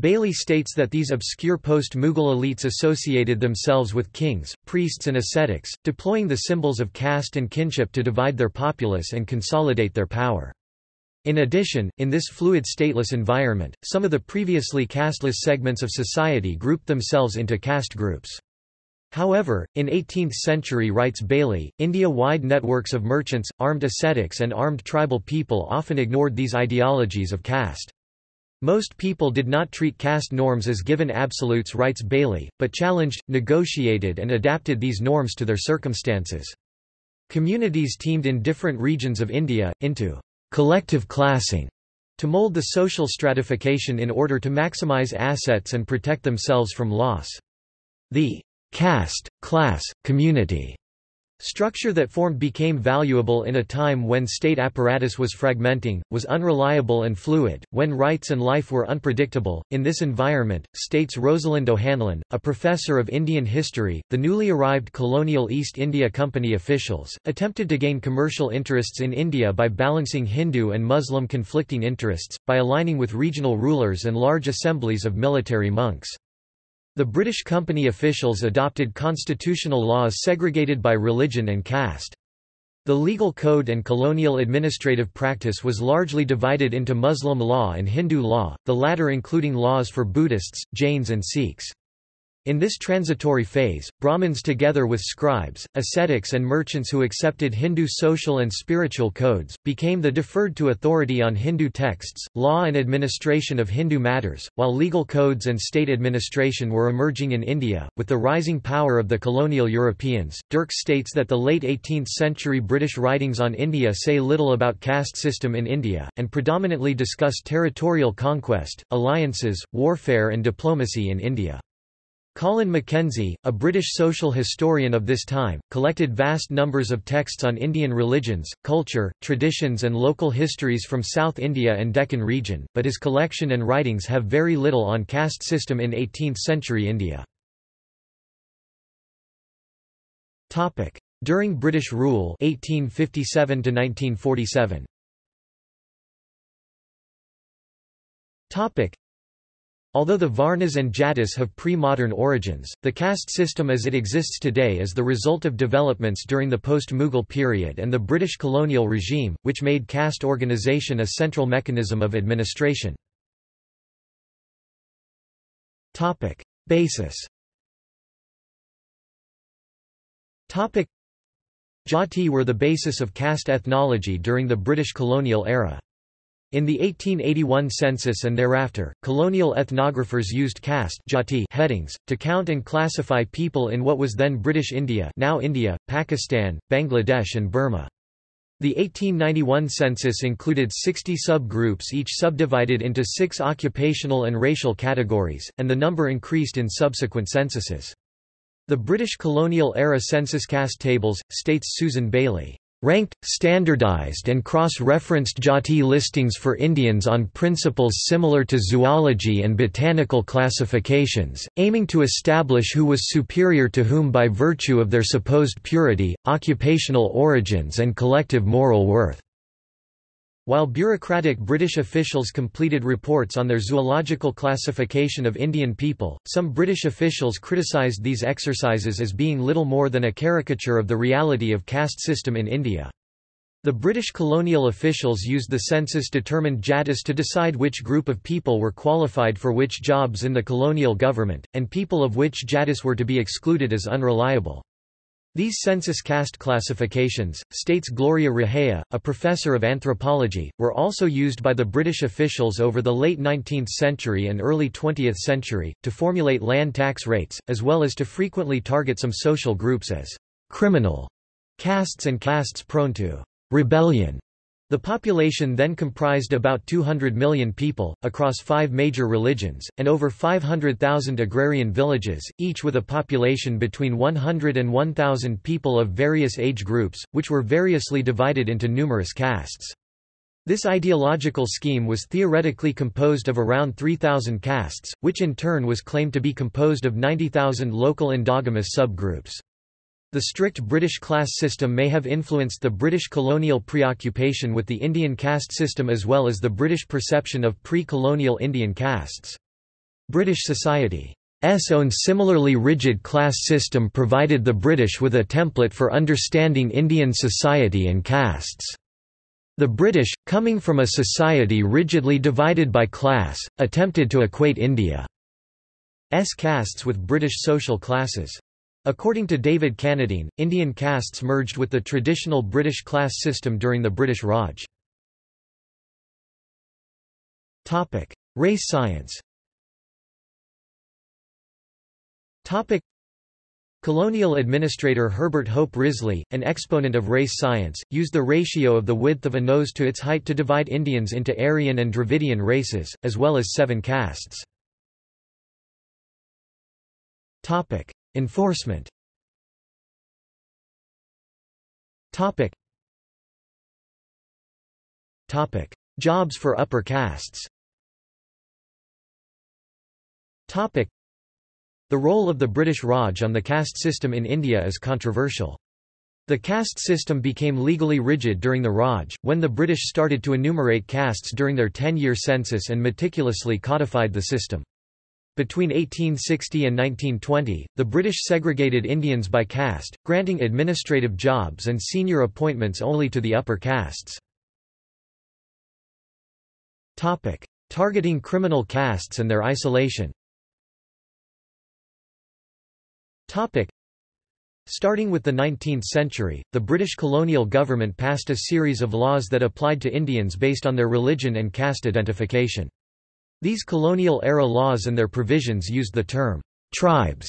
Bayly states that these obscure post-Mughal elites associated themselves with kings, priests and ascetics, deploying the symbols of caste and kinship to divide their populace and consolidate their power. In addition, in this fluid stateless environment, some of the previously casteless segments of society grouped themselves into caste groups. However, in 18th century writes Bayly, India-wide networks of merchants, armed ascetics and armed tribal people often ignored these ideologies of caste. Most people did not treat caste norms as given absolutes writes Bayly, but challenged, negotiated and adapted these norms to their circumstances. Communities teamed in different regions of India, into collective classing, to mold the social stratification in order to maximize assets and protect themselves from loss. The caste, class, community Structure that formed became valuable in a time when state apparatus was fragmenting, was unreliable and fluid, when rights and life were unpredictable. In this environment, states Rosalind O'Hanlon, a professor of Indian history, the newly arrived colonial East India Company officials, attempted to gain commercial interests in India by balancing Hindu and Muslim conflicting interests, by aligning with regional rulers and large assemblies of military monks. The British company officials adopted constitutional laws segregated by religion and caste. The legal code and colonial administrative practice was largely divided into Muslim law and Hindu law, the latter including laws for Buddhists, Jains and Sikhs. In this transitory phase, Brahmins together with scribes, ascetics and merchants who accepted Hindu social and spiritual codes, became the deferred to authority on Hindu texts, law and administration of Hindu matters, while legal codes and state administration were emerging in India. With the rising power of the colonial Europeans, Dirks states that the late 18th century British writings on India say little about caste system in India, and predominantly discuss territorial conquest, alliances, warfare and diplomacy in India. Colin Mackenzie, a British social historian of this time, collected vast numbers of texts on Indian religions, culture, traditions and local histories from South India and Deccan region, but his collection and writings have very little on caste system in 18th-century India. During British rule 1857 1947. Although the Varnas and Jatis have pre-modern origins, the caste system as it exists today is the result of developments during the post-Mughal period and the British colonial regime, which made caste organisation a central mechanism of administration. Basis Jati were the basis of caste ethnology during the British colonial era. In the 1881 census and thereafter, colonial ethnographers used caste jati headings, to count and classify people in what was then British India now India, Pakistan, Bangladesh and Burma. The 1891 census included 60 subgroups each subdivided into six occupational and racial categories, and the number increased in subsequent censuses. The British colonial-era census caste tables, states Susan Bayly, Ranked, standardized and cross-referenced Jati listings for Indians on principles similar to zoology and botanical classifications, aiming to establish who was superior to whom by virtue of their supposed purity, occupational origins and collective moral worth. While bureaucratic British officials completed reports on their zoological classification of Indian people, some British officials criticised these exercises as being little more than a caricature of the reality of caste system in India. The British colonial officials used the census-determined jatis to decide which group of people were qualified for which jobs in the colonial government, and people of which jatis were to be excluded as unreliable. These census caste classifications, states Gloria Raheja, a professor of anthropology, were also used by the British officials over the late 19th century and early 20th century, to formulate land tax rates, as well as to frequently target some social groups as criminal castes and castes prone to rebellion. The population then comprised about 200 million people, across five major religions, and over 500,000 agrarian villages, each with a population between 100 and 1,000 people of various age groups, which were variously divided into numerous castes. This ideological scheme was theoretically composed of around 3,000 castes, which in turn was claimed to be composed of 90,000 local endogamous subgroups. The strict British class system may have influenced the British colonial preoccupation with the Indian caste system as well as the British perception of pre-colonial Indian castes. British society's own similarly rigid class system provided the British with a template for understanding Indian society and castes. The British, coming from a society rigidly divided by class, attempted to equate India's castes with British social classes. According to David Cannadine, Indian castes merged with the traditional British class system during the British Raj. Race science Colonial administrator Herbert Hope Risley, an exponent of race science, used the ratio of the width of a nose to its height to divide Indians into Aryan and Dravidian races, as well as seven castes. Enforcement Topic. Topic. Jobs for upper castes Topic. The role of the British Raj on the caste system in India is controversial. The caste system became legally rigid during the Raj, when the British started to enumerate castes during their 10-year census and meticulously codified the system. Between 1860 and 1920, the British segregated Indians by caste, granting administrative jobs and senior appointments only to the upper castes. Topic. Targeting criminal castes and their isolation Topic. Starting with the 19th century, the British colonial government passed a series of laws that applied to Indians based on their religion and caste identification. These colonial-era laws and their provisions used the term, tribes,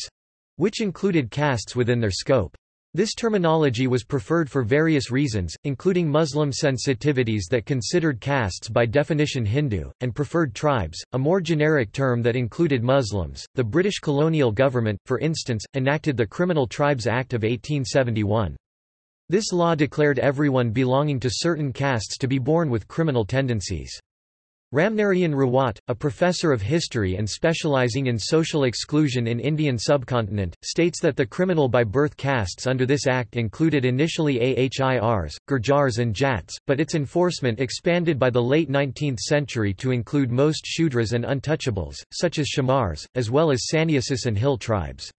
which included castes within their scope. This terminology was preferred for various reasons, including Muslim sensitivities that considered castes by definition Hindu, and preferred tribes, a more generic term that included Muslims. The British colonial government, for instance, enacted the Criminal Tribes Act of 1871. This law declared everyone belonging to certain castes to be born with criminal tendencies. Ramnarayan Rawat, a professor of history and specializing in social exclusion in Indian subcontinent, states that the criminal by birth castes under this act included initially Ahirs, Gurjars and Jats, but its enforcement expanded by the late 19th century to include most Shudras and untouchables, such as Chamars, as well as Sannyasis and hill tribes.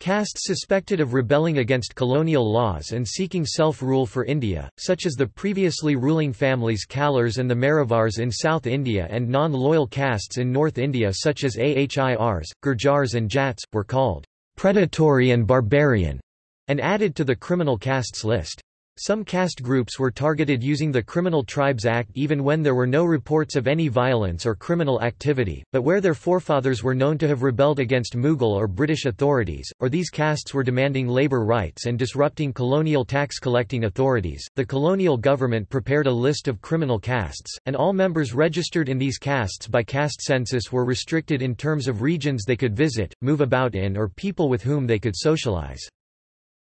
Castes suspected of rebelling against colonial laws and seeking self-rule for India, such as the previously ruling families Kallars and the Maravars in South India and non-loyal castes in North India such as Ahirs, Gurjars and Jats, were called predatory and barbarian, and added to the criminal castes list. Some caste groups were targeted using the Criminal Tribes Act even when there were no reports of any violence or criminal activity, but where their forefathers were known to have rebelled against Mughal or British authorities, or these castes were demanding labour rights and disrupting colonial tax-collecting authorities. The colonial government prepared a list of criminal castes, and all members registered in these castes by caste census were restricted in terms of regions they could visit, move about in or people with whom they could socialize.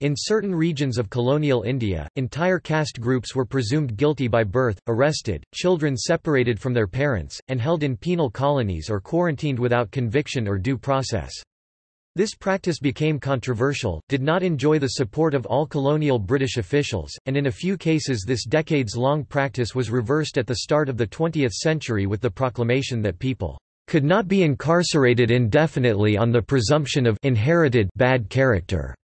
In certain regions of colonial India, entire caste groups were presumed guilty by birth, arrested, children separated from their parents, and held in penal colonies or quarantined without conviction or due process. This practice became controversial, did not enjoy the support of all colonial British officials, and in a few cases this decades-long practice was reversed at the start of the 20th century with the proclamation that people could not be incarcerated indefinitely on the presumption of inherited bad character.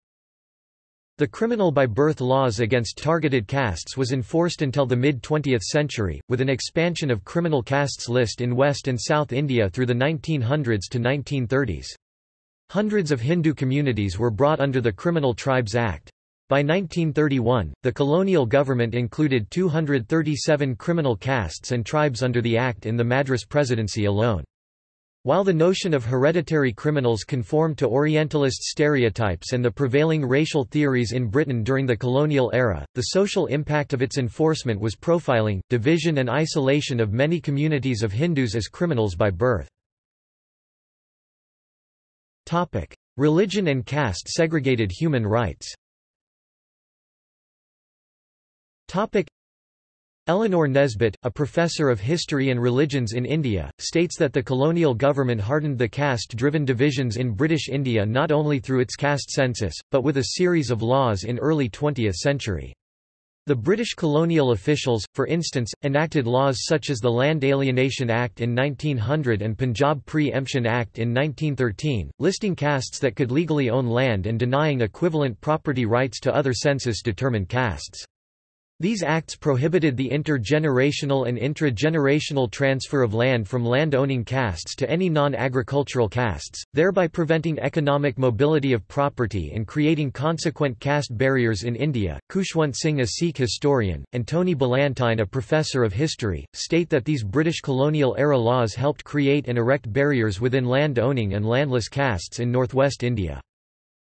The criminal by birth laws against targeted castes was enforced until the mid-20th century, with an expansion of criminal castes list in West and South India through the 1900s to 1930s. Hundreds of Hindu communities were brought under the Criminal Tribes Act. By 1931, the colonial government included 237 criminal castes and tribes under the act in the Madras Presidency alone. While the notion of hereditary criminals conformed to Orientalist stereotypes and the prevailing racial theories in Britain during the colonial era, the social impact of its enforcement was profiling, division and isolation of many communities of Hindus as criminals by birth. Religion and caste segregated human rights Eleanor Nesbitt, a professor of history and religions in India, states that the colonial government hardened the caste-driven divisions in British India not only through its caste census, but with a series of laws in early 20th century. The British colonial officials, for instance, enacted laws such as the Land Alienation Act in 1900 and Punjab Pre-Emption Act in 1913, listing castes that could legally own land and denying equivalent property rights to other census-determined castes. These acts prohibited the intergenerational and intra-generational transfer of land from land-owning castes to any non-agricultural castes, thereby preventing economic mobility of property and creating consequent caste barriers in India. Khushwant Singh a Sikh historian, and Tony Ballantyne a professor of history, state that these British colonial-era laws helped create and erect barriers within land-owning and landless castes in northwest India.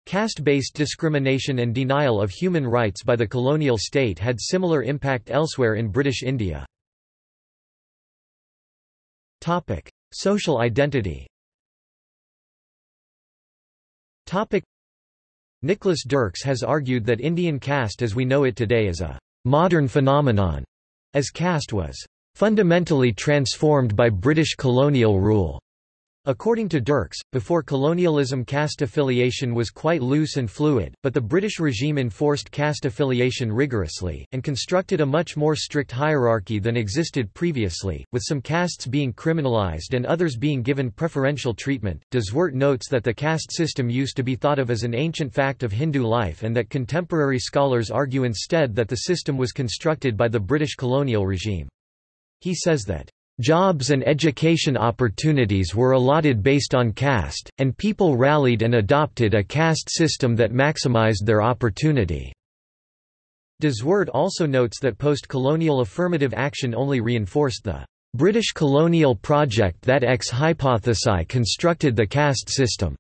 Caste-based discrimination and denial of human rights by the colonial state had similar impact elsewhere in British India. Social identity Nicholas Dirks has argued that Indian caste as we know it today is a modern phenomenon, as caste was fundamentally transformed by British colonial rule. According to Dirks, before colonialism caste affiliation was quite loose and fluid, but the British regime enforced caste affiliation rigorously, and constructed a much more strict hierarchy than existed previously, with some castes being criminalised and others being given preferential treatment. De notes that the caste system used to be thought of as an ancient fact of Hindu life and that contemporary scholars argue instead that the system was constructed by the British colonial regime. He says that Jobs and education opportunities were allotted based on caste, and people rallied and adopted a caste system that maximized their opportunity. De also notes that post-colonial affirmative action only reinforced the British colonial project that ex hypothesi constructed the caste system.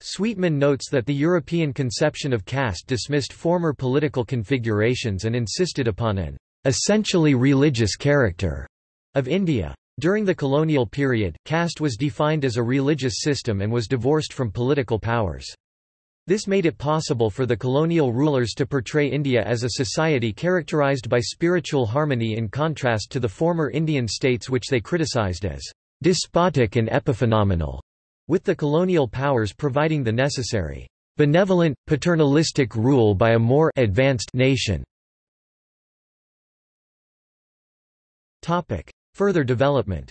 Sweetman notes that the European conception of caste dismissed former political configurations and insisted upon an essentially religious character of India. During the colonial period, caste was defined as a religious system and was divorced from political powers. This made it possible for the colonial rulers to portray India as a society characterized by spiritual harmony in contrast to the former Indian states which they criticized as despotic and epiphenomenal, with the colonial powers providing the necessary benevolent, paternalistic rule by a more advanced nation. Further development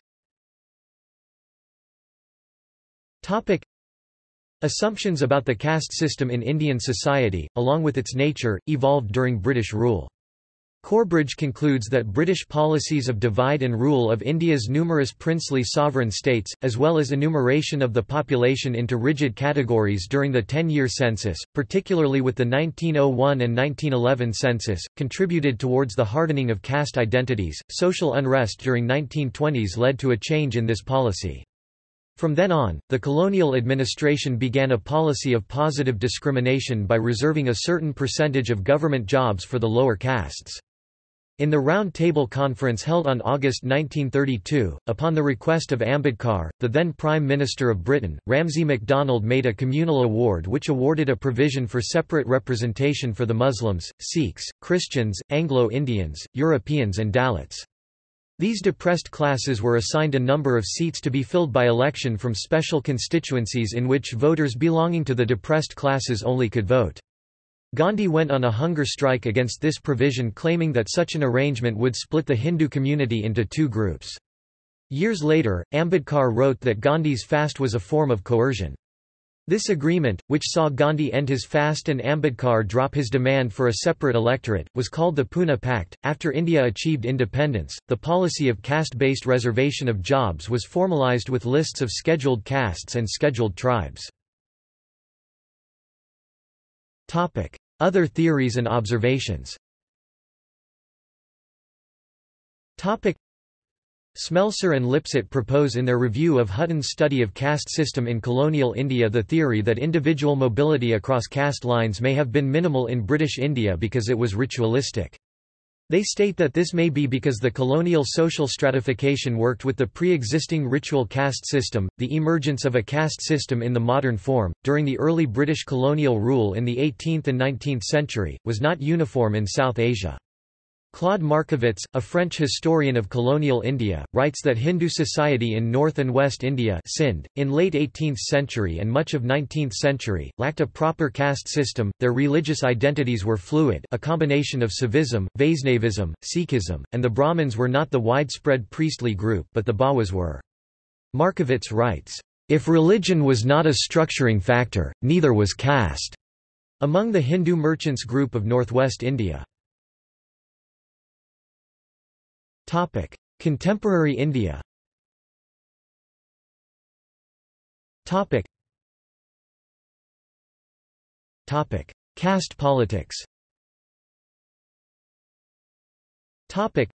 Assumptions about the caste system in Indian society, along with its nature, evolved during British rule. Corbridge concludes that British policies of divide and rule of India's numerous princely sovereign states, as well as enumeration of the population into rigid categories during the ten-year census, particularly with the 1901 and 1911 census, contributed towards the hardening of caste identities. Social unrest during 1920s led to a change in this policy. From then on, the colonial administration began a policy of positive discrimination by reserving a certain percentage of government jobs for the lower castes. In the Round Table Conference held on August 1932, upon the request of Ambedkar, the then Prime Minister of Britain, Ramsay MacDonald made a communal award which awarded a provision for separate representation for the Muslims, Sikhs, Christians, Anglo-Indians, Europeans and Dalits. These depressed classes were assigned a number of seats to be filled by election from special constituencies in which voters belonging to the depressed classes only could vote. Gandhi went on a hunger strike against this provision claiming that such an arrangement would split the Hindu community into two groups. Years later, Ambedkar wrote that Gandhi's fast was a form of coercion. This agreement, which saw Gandhi end his fast and Ambedkar drop his demand for a separate electorate, was called the Pune Pact. After India achieved independence, the policy of caste-based reservation of jobs was formalized with lists of scheduled castes and scheduled tribes. Topic: other theories and observations Smelser and Lipset propose in their review of Hutton's study of caste system in colonial India the theory that individual mobility across caste lines may have been minimal in British India because it was ritualistic. They state that this may be because the colonial social stratification worked with the pre-existing ritual caste system, the emergence of a caste system in the modern form, during the early British colonial rule in the 18th and 19th century, was not uniform in South Asia. Claude Markovits, a French historian of colonial India, writes that Hindu society in North and West India Sindh, in late 18th century and much of 19th century, lacked a proper caste system, their religious identities were fluid a combination of Saivism, Vaishnavism, Sikhism, and the Brahmins were not the widespread priestly group but the Bawas were. Markovits writes, "...if religion was not a structuring factor, neither was caste." Among the Hindu merchants group of northwest India. Topic: Contemporary India. Topic. Topic: Caste politics. Topic: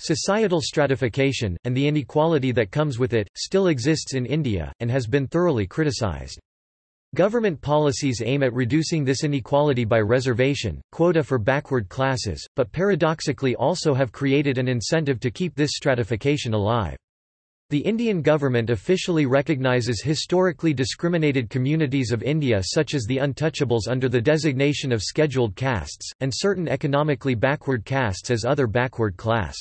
Societal stratification, and the inequality that comes with it, still exists in India, and has been thoroughly criticized. Government policies aim at reducing this inequality by reservation, quota for backward classes, but paradoxically also have created an incentive to keep this stratification alive. The Indian government officially recognizes historically discriminated communities of India such as the untouchables under the designation of scheduled castes, and certain economically backward castes as other backward class.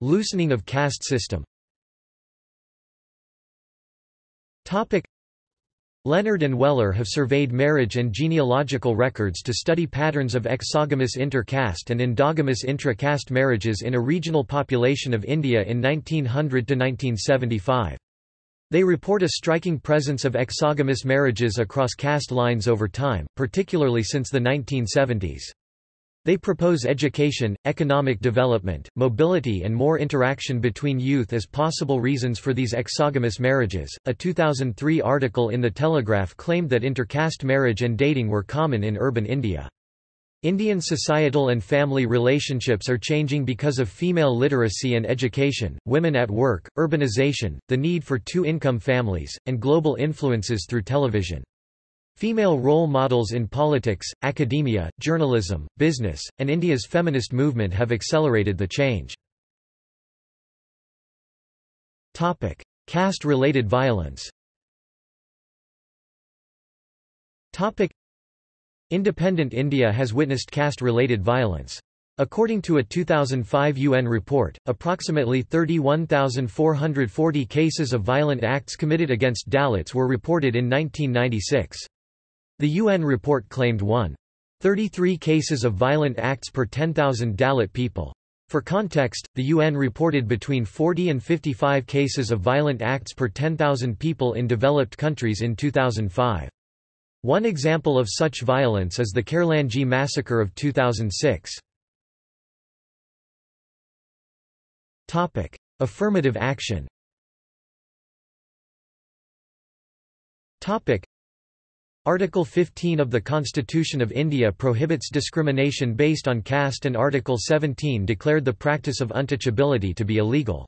Loosening of caste system Leonard and Weller have surveyed marriage and genealogical records to study patterns of exogamous inter-caste and endogamous intra-caste marriages in a regional population of India in 1900–1975. They report a striking presence of exogamous marriages across caste lines over time, particularly since the 1970s. They propose education, economic development, mobility, and more interaction between youth as possible reasons for these exogamous marriages. A 2003 article in The Telegraph claimed that intercaste marriage and dating were common in urban India. Indian societal and family relationships are changing because of female literacy and education, women at work, urbanization, the need for two-income families, and global influences through television. Female role models in politics, academia, journalism, business, and India's feminist movement have accelerated the change. Caste-related violence Independent India has witnessed caste-related violence. According to a 2005 UN report, approximately 31,440 cases of violent acts committed against Dalits were reported in 1996. The UN report claimed 1. 33 cases of violent acts per 10,000 Dalit people. For context, the UN reported between 40 and 55 cases of violent acts per 10,000 people in developed countries in 2005. One example of such violence is the Khairlanji massacre of 2006. Topic: Affirmative action Article 15 of the Constitution of India prohibits discrimination based on caste and Article 17 declared the practice of untouchability to be illegal.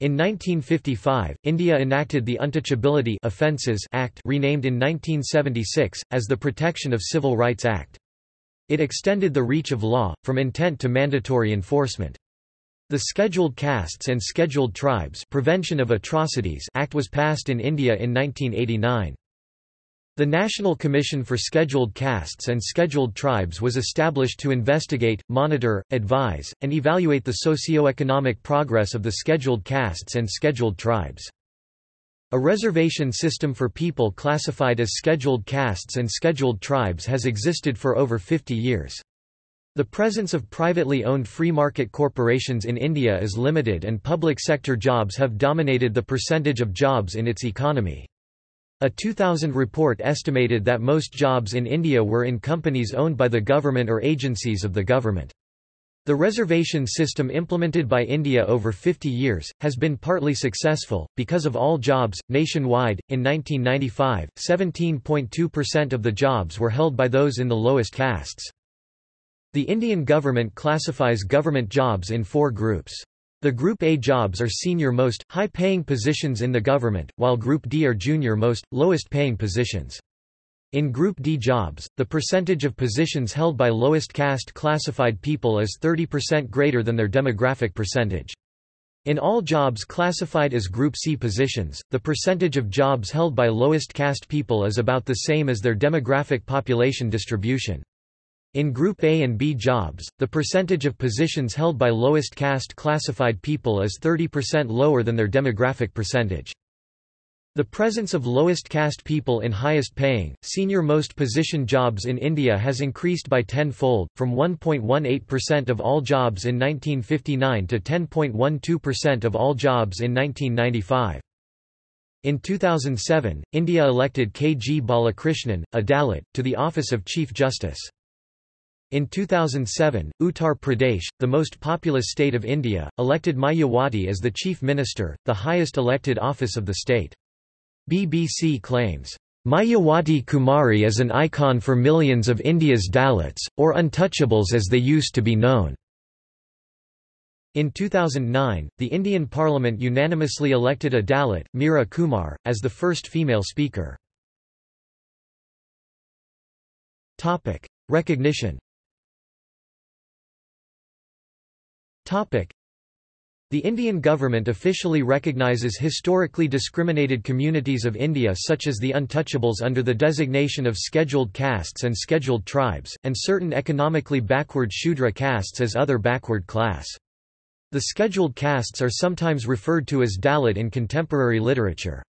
In 1955, India enacted the Untouchability Offences Act renamed in 1976, as the Protection of Civil Rights Act. It extended the reach of law, from intent to mandatory enforcement. The Scheduled Castes and Scheduled Tribes Prevention of Atrocities Act was passed in India in 1989. The National Commission for Scheduled Castes and Scheduled Tribes was established to investigate, monitor, advise, and evaluate the socio-economic progress of the scheduled castes and scheduled tribes. A reservation system for people classified as scheduled castes and scheduled tribes has existed for over 50 years. The presence of privately owned free market corporations in India is limited and public sector jobs have dominated the percentage of jobs in its economy. A 2000 report estimated that most jobs in India were in companies owned by the government or agencies of the government. The reservation system implemented by India over 50 years, has been partly successful, because of all jobs, nationwide. In 1995, 17.2% of the jobs were held by those in the lowest castes. The Indian government classifies government jobs in four groups. The Group A jobs are senior-most, high-paying positions in the government, while Group D are junior-most, lowest-paying positions. In Group D jobs, the percentage of positions held by lowest caste classified people is 30% greater than their demographic percentage. In all jobs classified as Group C positions, the percentage of jobs held by lowest caste people is about the same as their demographic population distribution. In Group A and B jobs, the percentage of positions held by lowest caste classified people is 30% lower than their demographic percentage. The presence of lowest caste people in highest paying, senior most position jobs in India has increased by tenfold, from 1.18% of all jobs in 1959 to 10.12% of all jobs in 1995. In 2007, India elected K. G. Balakrishnan, a Dalit, to the office of Chief Justice. In 2007, Uttar Pradesh, the most populous state of India, elected Mayawati as the chief minister, the highest elected office of the state. BBC claims, Mayawati Kumari is an icon for millions of India's Dalits, or untouchables as they used to be known. In 2009, the Indian Parliament unanimously elected a Dalit, Meera Kumar, as the first female speaker. Recognition The Indian government officially recognizes historically discriminated communities of India such as the untouchables under the designation of scheduled castes and scheduled tribes, and certain economically backward Shudra castes as other backward class. The scheduled castes are sometimes referred to as Dalit in contemporary literature.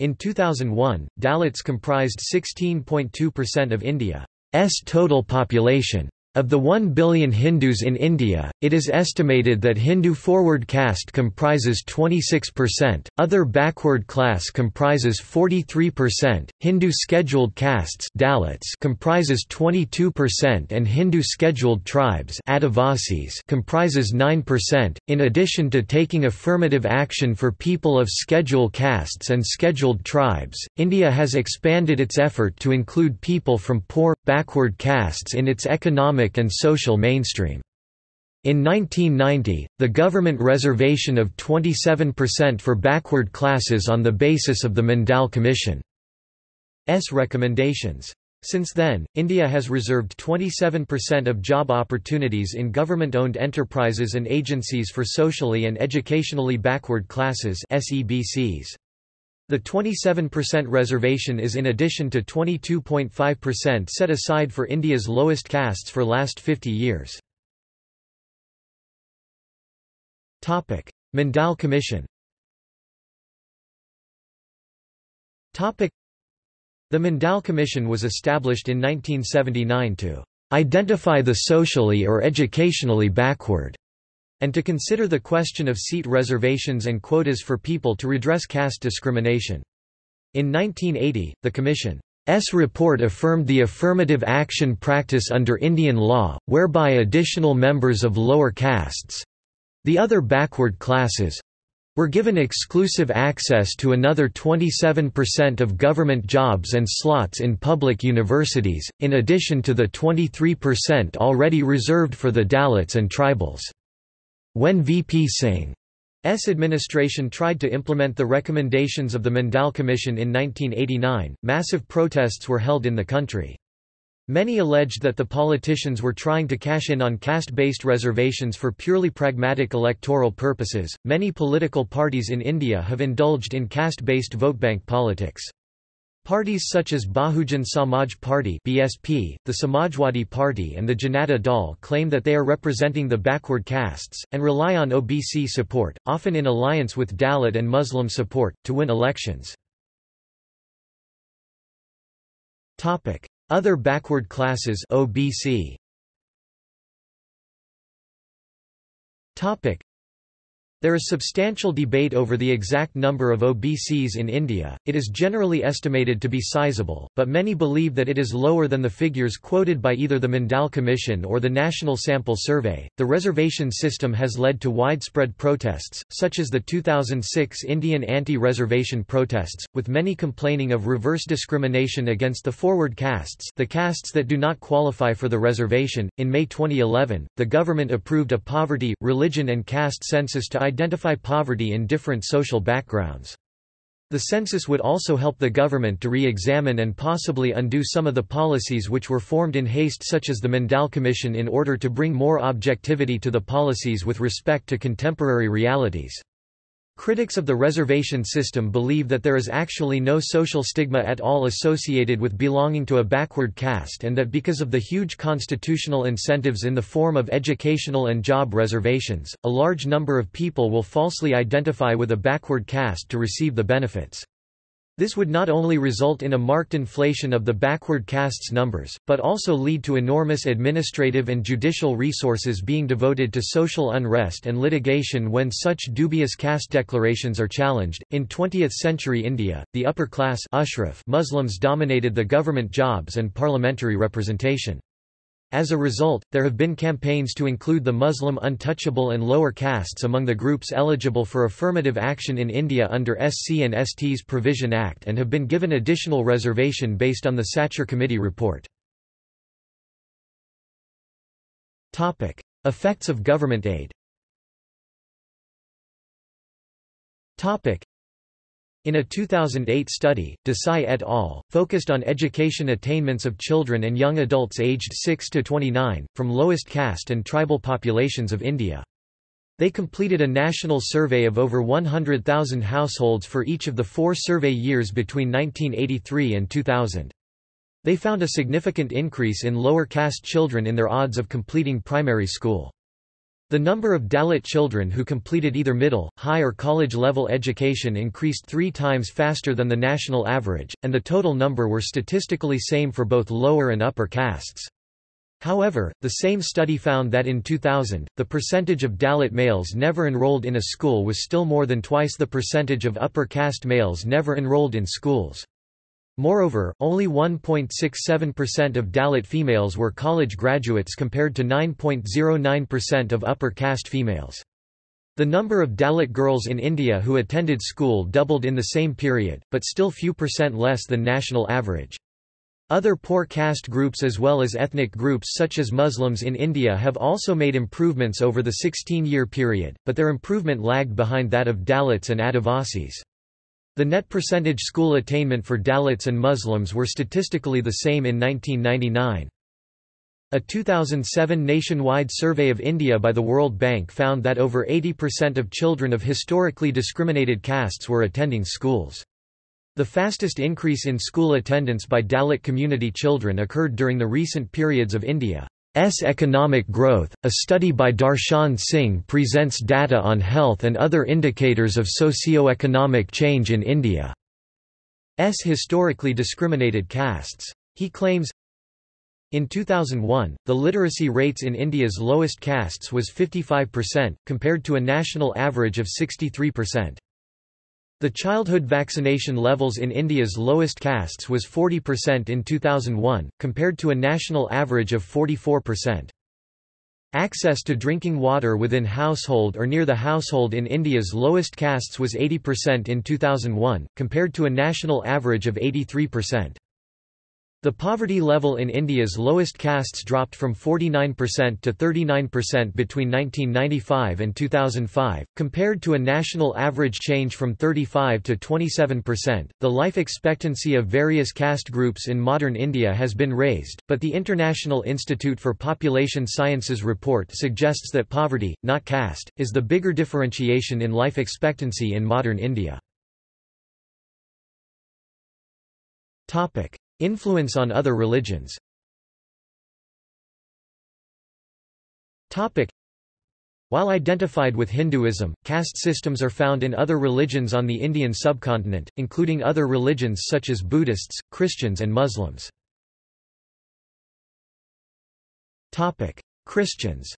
In 2001, Dalits comprised 16.2% of India's total population. Of the 1 billion Hindus in India, it is estimated that Hindu forward caste comprises 26%, other backward class comprises 43%, Hindu scheduled castes Dalits comprises 22% and Hindu scheduled tribes Adivasis comprises 9%. In addition to taking affirmative action for people of scheduled castes and scheduled tribes, India has expanded its effort to include people from poor, backward castes in its economic economic and social mainstream. In 1990, the government reservation of 27% for backward classes on the basis of the Mandal Commission's recommendations. Since then, India has reserved 27% of job opportunities in government-owned enterprises and agencies for socially and educationally backward classes SEBCs. The 27% reservation is in addition to 22.5% set aside for India's lowest castes for last 50 years. Mandal Commission The Mandal Commission was established in 1979 to identify the socially or educationally backward and to consider the question of seat reservations and quotas for people to redress caste discrimination. In 1980, the Commission's report affirmed the affirmative action practice under Indian law, whereby additional members of lower castes—the other backward classes, were given exclusive access to another 27% of government jobs and slots in public universities, in addition to the 23% already reserved for the Dalits and tribals. When VP Singh's administration tried to implement the recommendations of the Mandal Commission in 1989, massive protests were held in the country. Many alleged that the politicians were trying to cash in on caste based reservations for purely pragmatic electoral purposes. Many political parties in India have indulged in caste based vote bank politics. Parties such as Bahujan Samaj Party (BSP), the Samajwadi Party and the Janata Dal claim that they are representing the backward castes and rely on OBC support, often in alliance with Dalit and Muslim support, to win elections. Other backward classes (OBC). There is substantial debate over the exact number of OBCs in India, it is generally estimated to be sizable, but many believe that it is lower than the figures quoted by either the Mandal Commission or the National Sample Survey. The reservation system has led to widespread protests, such as the 2006 Indian anti reservation protests, with many complaining of reverse discrimination against the forward castes, the castes that do not qualify for the reservation. In May 2011, the government approved a poverty, religion, and caste census to identify poverty in different social backgrounds. The census would also help the government to re-examine and possibly undo some of the policies which were formed in haste such as the Mandal Commission in order to bring more objectivity to the policies with respect to contemporary realities. Critics of the reservation system believe that there is actually no social stigma at all associated with belonging to a backward caste and that because of the huge constitutional incentives in the form of educational and job reservations, a large number of people will falsely identify with a backward caste to receive the benefits. This would not only result in a marked inflation of the backward castes numbers, but also lead to enormous administrative and judicial resources being devoted to social unrest and litigation when such dubious caste declarations are challenged. In 20th century India, the upper class Muslims dominated the government jobs and parliamentary representation. As a result, there have been campaigns to include the Muslim untouchable and lower castes among the groups eligible for affirmative action in India under SC and ST's Provision Act and have been given additional reservation based on the Sachar Committee report. Effects of government aid in a 2008 study, Desai et al. focused on education attainments of children and young adults aged 6 to 29, from lowest caste and tribal populations of India. They completed a national survey of over 100,000 households for each of the four survey years between 1983 and 2000. They found a significant increase in lower caste children in their odds of completing primary school. The number of Dalit children who completed either middle, high or college-level education increased three times faster than the national average, and the total number were statistically same for both lower and upper castes. However, the same study found that in 2000, the percentage of Dalit males never enrolled in a school was still more than twice the percentage of upper caste males never enrolled in schools. Moreover, only 1.67% of Dalit females were college graduates compared to 9.09% of upper caste females. The number of Dalit girls in India who attended school doubled in the same period, but still few percent less than national average. Other poor caste groups as well as ethnic groups such as Muslims in India have also made improvements over the 16-year period, but their improvement lagged behind that of Dalits and Adivasis. The net percentage school attainment for Dalits and Muslims were statistically the same in 1999. A 2007 nationwide survey of India by the World Bank found that over 80% of children of historically discriminated castes were attending schools. The fastest increase in school attendance by Dalit community children occurred during the recent periods of India. S economic growth. A study by Darshan Singh presents data on health and other indicators of socio-economic change in India's historically discriminated castes. He claims in 2001, the literacy rates in India's lowest castes was 55%, compared to a national average of 63%. The childhood vaccination levels in India's lowest castes was 40% in 2001, compared to a national average of 44%. Access to drinking water within household or near the household in India's lowest castes was 80% in 2001, compared to a national average of 83%. The poverty level in India's lowest castes dropped from 49% to 39% between 1995 and 2005, compared to a national average change from 35 to 27%. The life expectancy of various caste groups in modern India has been raised, but the International Institute for Population Sciences report suggests that poverty, not caste, is the bigger differentiation in life expectancy in modern India. Topic: Influence on other religions. While identified with Hinduism, caste systems are found in other religions on the Indian subcontinent, including other religions such as Buddhists, Christians and Muslims. Christians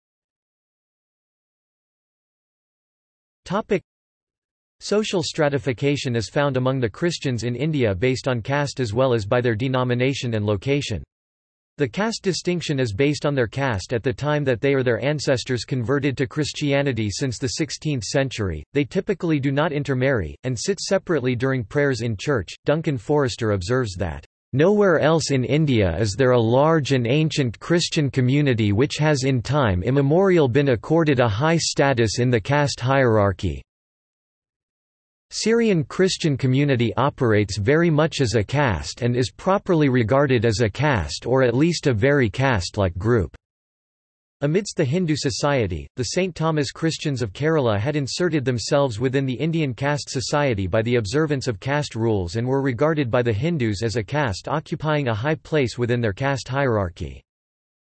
Social stratification is found among the Christians in India based on caste as well as by their denomination and location. The caste distinction is based on their caste at the time that they or their ancestors converted to Christianity since the 16th century. They typically do not intermarry, and sit separately during prayers in church. Duncan Forrester observes that, Nowhere else in India is there a large and ancient Christian community which has in time immemorial been accorded a high status in the caste hierarchy. Syrian Christian community operates very much as a caste and is properly regarded as a caste or at least a very caste-like group. Amidst the Hindu society, the St. Thomas Christians of Kerala had inserted themselves within the Indian caste society by the observance of caste rules and were regarded by the Hindus as a caste occupying a high place within their caste hierarchy.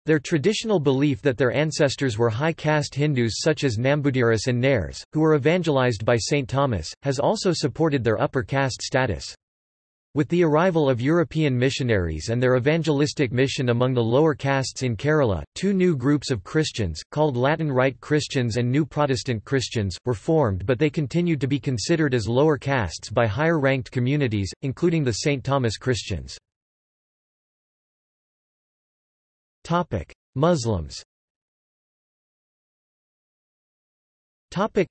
Their traditional belief that their ancestors were high caste Hindus such as Nambudiris and Nairs, who were evangelized by St. Thomas, has also supported their upper caste status. With the arrival of European missionaries and their evangelistic mission among the lower castes in Kerala, two new groups of Christians, called Latin Rite Christians and New Protestant Christians, were formed but they continued to be considered as lower castes by higher-ranked communities, including the St. Thomas Christians. Muslims Topic: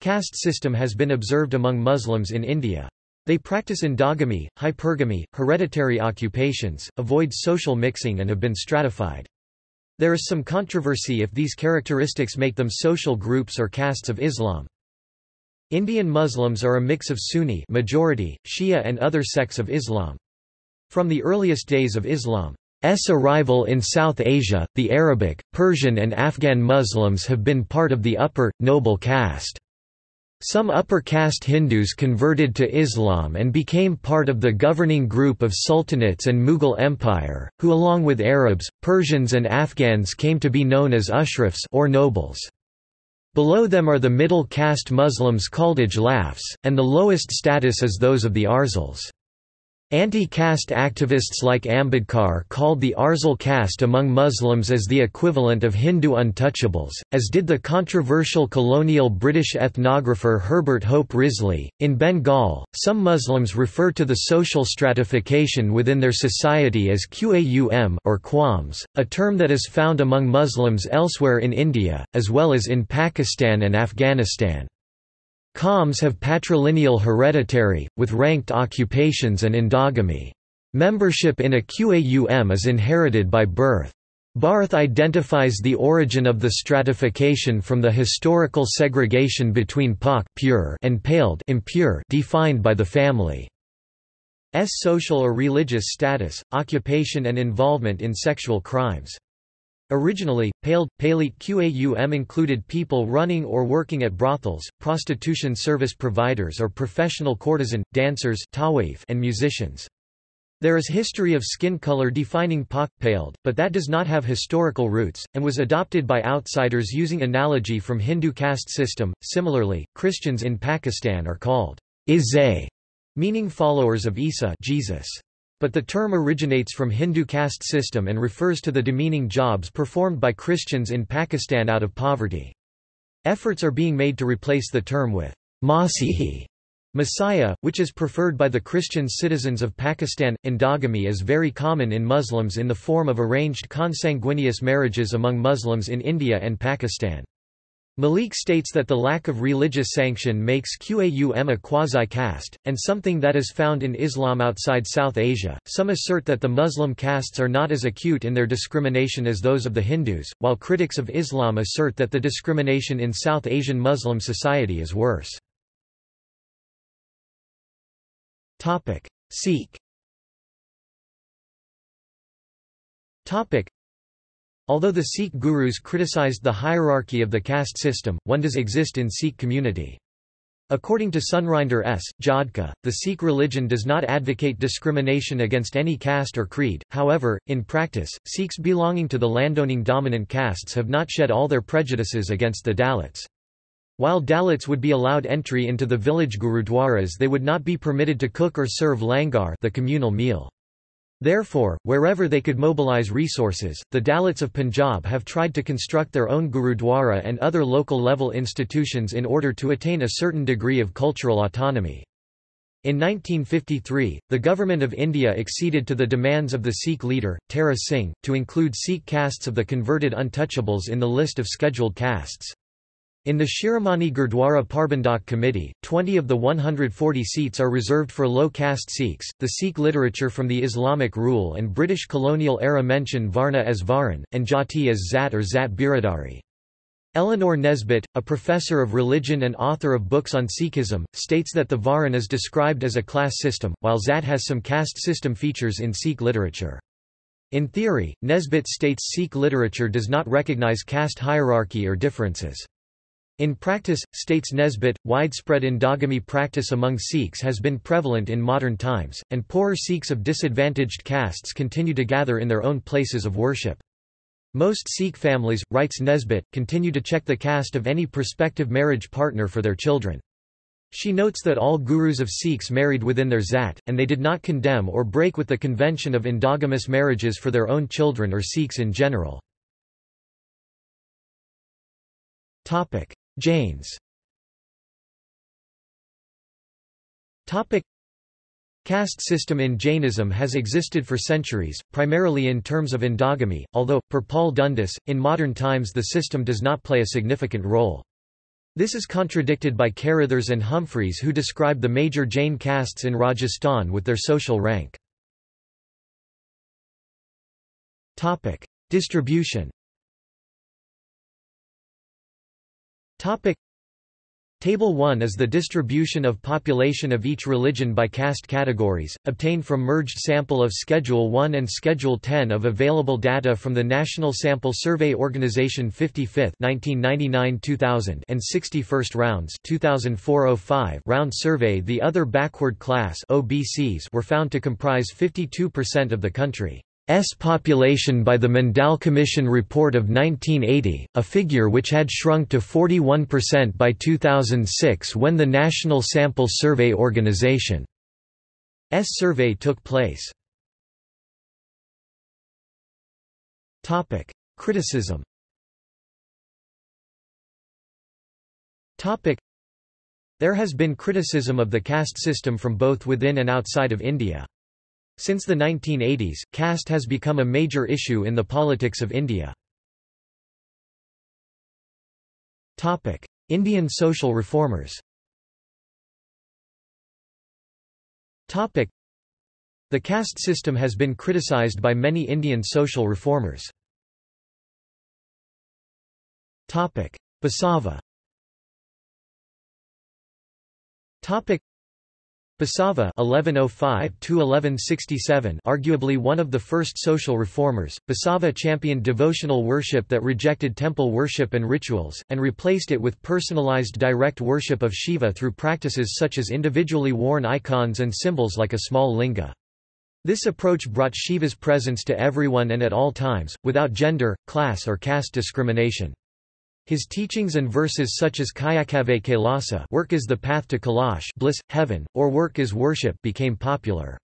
Caste system has been observed among Muslims in India. They practice endogamy, hypergamy, hereditary occupations, avoid social mixing and have been stratified. There is some controversy if these characteristics make them social groups or castes of Islam. Indian Muslims are a mix of Sunni majority, Shia and other sects of Islam. From the earliest days of Islam, arrival in South Asia, the Arabic, Persian and Afghan Muslims have been part of the upper, noble caste. Some upper caste Hindus converted to Islam and became part of the governing group of sultanates and Mughal Empire, who along with Arabs, Persians and Afghans came to be known as Ashrafs or nobles. Below them are the middle caste Muslims called Ajlafs, and the lowest status is those of the Arzals. Anti-caste activists like Ambedkar called the Arzal caste among Muslims as the equivalent of Hindu untouchables, as did the controversial colonial British ethnographer Herbert Hope Risley. In Bengal, some Muslims refer to the social stratification within their society as Qaum or Qawms, a term that is found among Muslims elsewhere in India, as well as in Pakistan and Afghanistan. Qawms have patrilineal hereditary, with ranked occupations and endogamy. Membership in a Qaum is inherited by birth. Barth identifies the origin of the stratification from the historical segregation between pak pure and paled impure defined by the family. S social or religious status, occupation and involvement in sexual crimes. Originally, paled, Palit Qaum included people running or working at brothels, prostitution service providers or professional courtesan, dancers and musicians. There is history of skin color defining Pak paled, but that does not have historical roots, and was adopted by outsiders using analogy from Hindu caste system. Similarly, Christians in Pakistan are called Isai, meaning followers of Isa Jesus. But the term originates from Hindu caste system and refers to the demeaning jobs performed by Christians in Pakistan out of poverty. Efforts are being made to replace the term with Masihi, Messiah, which is preferred by the Christian citizens of Pakistan. Endogamy is very common in Muslims in the form of arranged consanguineous marriages among Muslims in India and Pakistan. Malik states that the lack of religious sanction makes Qaum a quasi-caste, and something that is found in Islam outside South Asia. Some assert that the Muslim castes are not as acute in their discrimination as those of the Hindus, while critics of Islam assert that the discrimination in South Asian Muslim society is worse. Sikh Although the Sikh gurus criticized the hierarchy of the caste system, one does exist in Sikh community. According to Surinder S. Jodhka, the Sikh religion does not advocate discrimination against any caste or creed, however, in practice, Sikhs belonging to the landowning dominant castes have not shed all their prejudices against the Dalits. While Dalits would be allowed entry into the village gurudwaras they would not be permitted to cook or serve langar the communal meal. Therefore, wherever they could mobilize resources, the Dalits of Punjab have tried to construct their own Gurudwara and other local-level institutions in order to attain a certain degree of cultural autonomy. In 1953, the Government of India acceded to the demands of the Sikh leader, Tara Singh, to include Sikh castes of the converted untouchables in the list of scheduled castes. In the Shiromani Gurdwara Parbandhak Committee, 20 of the 140 seats are reserved for low caste Sikhs. The Sikh literature from the Islamic rule and British colonial era mention Varna as Varan, and Jati as Zat or Zat Biradari. Eleanor Nesbitt, a professor of religion and author of books on Sikhism, states that the Varan is described as a class system, while Zat has some caste system features in Sikh literature. In theory, Nesbitt states Sikh literature does not recognize caste hierarchy or differences. In practice, states Nesbitt, widespread endogamy practice among Sikhs has been prevalent in modern times, and poorer Sikhs of disadvantaged castes continue to gather in their own places of worship. Most Sikh families, writes Nesbitt, continue to check the caste of any prospective marriage partner for their children. She notes that all gurus of Sikhs married within their zat, and they did not condemn or break with the convention of endogamous marriages for their own children or Sikhs in general. Jains Caste system in Jainism has existed for centuries, primarily in terms of endogamy, although, per Paul Dundas, in modern times the system does not play a significant role. This is contradicted by Carrithers and Humphreys who describe the major Jain castes in Rajasthan with their social rank. Distribution Table 1 is the distribution of population of each religion by caste categories, obtained from merged sample of Schedule 1 and Schedule 10 of available data from the National Sample Survey Organization 55th 1999-2000 and 61st rounds 2004-05 round survey The other backward class OBCs were found to comprise 52% of the country. S population by the Mandal Commission report of 1980, a figure which had shrunk to 41% by 2006 when the National Sample Survey Organization S survey took place. Criticism There has been criticism of the caste system from both within and outside of India. Since the 1980s, caste has become a major issue in the politics of India. Indian social reformers The caste system has been criticized by many Indian social reformers. Basava Basava (1105–1167), arguably one of the first social reformers, Basava championed devotional worship that rejected temple worship and rituals, and replaced it with personalized direct worship of Shiva through practices such as individually worn icons and symbols like a small linga. This approach brought Shiva's presence to everyone and at all times, without gender, class or caste discrimination. His teachings and verses such as Kayakave Kailasa work is the path to Kailash bliss, heaven, or work is worship became popular.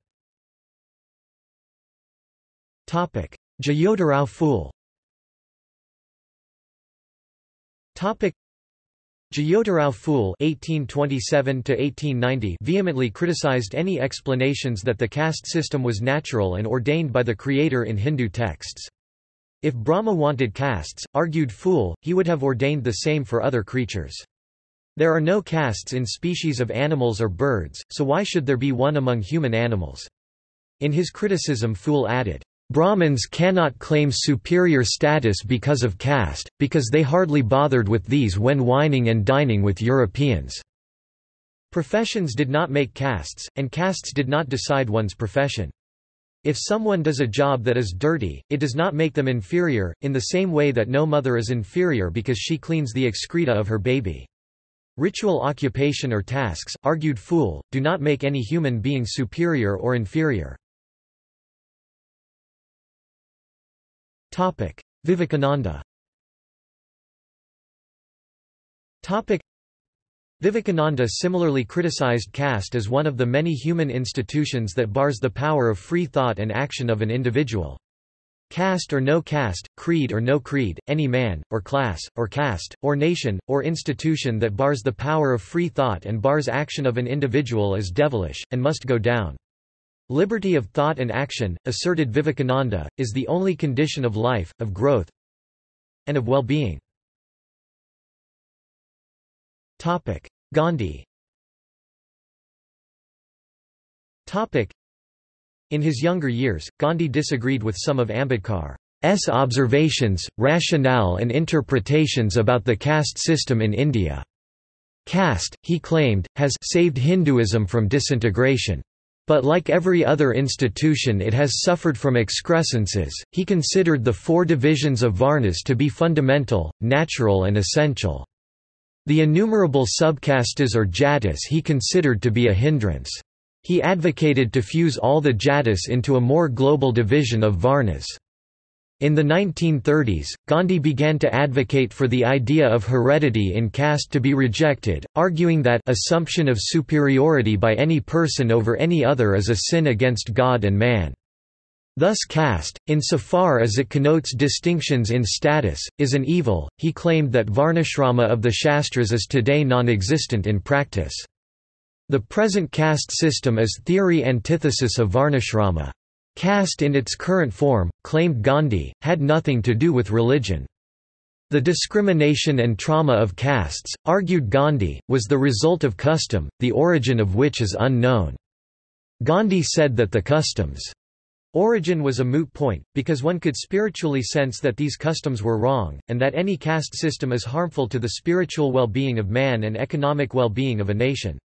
Jyotirao Phule Jyotirao Phule (1827–1890) vehemently criticized any explanations that the caste system was natural and ordained by the Creator in Hindu texts. If Brahma wanted castes, argued Phule, he would have ordained the same for other creatures. There are no castes in species of animals or birds, so why should there be one among human animals? In his criticism Phule added, Brahmins cannot claim superior status because of caste, because they hardly bothered with these when wining and dining with Europeans. Professions did not make castes, and castes did not decide one's profession. If someone does a job that is dirty, it does not make them inferior, in the same way that no mother is inferior because she cleans the excreta of her baby. Ritual occupation or tasks, argued Phule, do not make any human being superior or inferior. Vivekananda Vivekananda similarly criticized caste as one of the many human institutions that bars the power of free thought and action of an individual. Caste or no caste, creed or no creed, any man, or class, or caste, or nation, or institution that bars the power of free thought and bars action of an individual is devilish, and must go down. Liberty of thought and action, asserted Vivekananda, is the only condition of life, of growth, and of well-being. Gandhi In his younger years, Gandhi disagreed with some of Ambedkar's observations, rationale and interpretations about the caste system in India. Caste, he claimed, has saved Hinduism from disintegration. But like every other institution it has suffered from excrescences. He considered the four divisions of Varnas to be fundamental, natural and essential. The innumerable subcastes or jatis he considered to be a hindrance. He advocated to fuse all the jatis into a more global division of varnas. In the 1930s, Gandhi began to advocate for the idea of heredity in caste to be rejected, arguing that assumption of superiority by any person over any other is a sin against God and man. Thus caste, insofar as it connotes distinctions in status, is an evil. He claimed that varnashrama of the Shastras is today non-existent in practice. The present caste system is theory antithesis of varnashrama. Caste in its current form, claimed Gandhi, had nothing to do with religion. The discrimination and trauma of castes, argued Gandhi, was the result of custom, the origin of which is unknown. Gandhi said that the customs Origin was a moot point, because one could spiritually sense that these customs were wrong, and that any caste system is harmful to the spiritual well-being of man and economic well-being of a nation.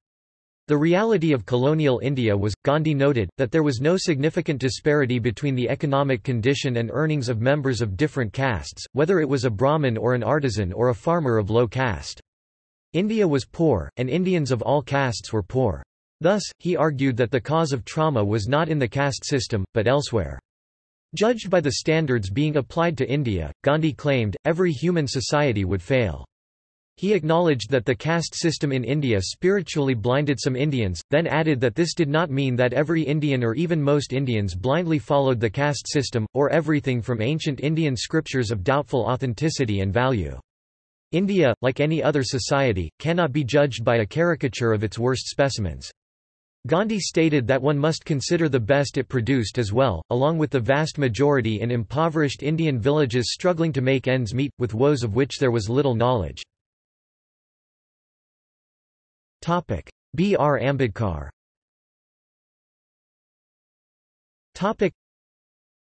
The reality of colonial India was, Gandhi noted, that there was no significant disparity between the economic condition and earnings of members of different castes, whether it was a Brahmin or an artisan or a farmer of low caste. India was poor, and Indians of all castes were poor. Thus, he argued that the cause of trauma was not in the caste system, but elsewhere. Judged by the standards being applied to India, Gandhi claimed, every human society would fail. He acknowledged that the caste system in India spiritually blinded some Indians, then added that this did not mean that every Indian or even most Indians blindly followed the caste system, or everything from ancient Indian scriptures of doubtful authenticity and value. India, like any other society, cannot be judged by a caricature of its worst specimens. Gandhi stated that one must consider the best it produced as well, along with the vast majority in impoverished Indian villages struggling to make ends meet, with woes of which there was little knowledge. B. R. Ambedkar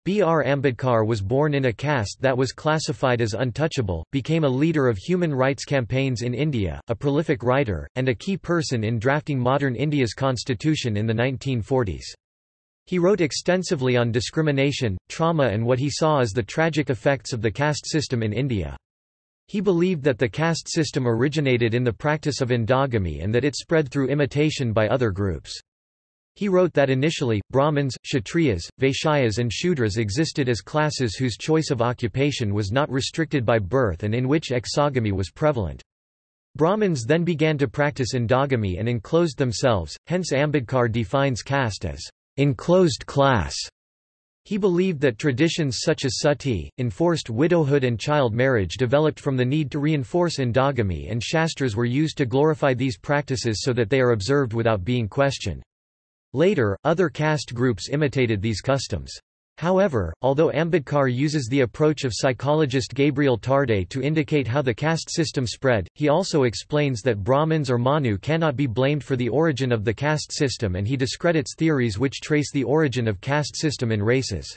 B. R. Ambedkar was born in a caste that was classified as untouchable, became a leader of human rights campaigns in India, a prolific writer, and a key person in drafting modern India's constitution in the 1940s. He wrote extensively on discrimination, trauma and what he saw as the tragic effects of the caste system in India. He believed that the caste system originated in the practice of endogamy and that it spread through imitation by other groups. He wrote that initially, Brahmins, Kshatriyas, Vaishyas and Shudras existed as classes whose choice of occupation was not restricted by birth and in which exogamy was prevalent. Brahmins then began to practice endogamy and enclosed themselves, hence Ambedkar defines caste as enclosed class. He believed that traditions such as sati, enforced widowhood and child marriage developed from the need to reinforce endogamy and shastras were used to glorify these practices so that they are observed without being questioned. Later, other caste groups imitated these customs. However, although Ambedkar uses the approach of psychologist Gabriel Tarde to indicate how the caste system spread, he also explains that Brahmins or Manu cannot be blamed for the origin of the caste system and he discredits theories which trace the origin of caste system in races.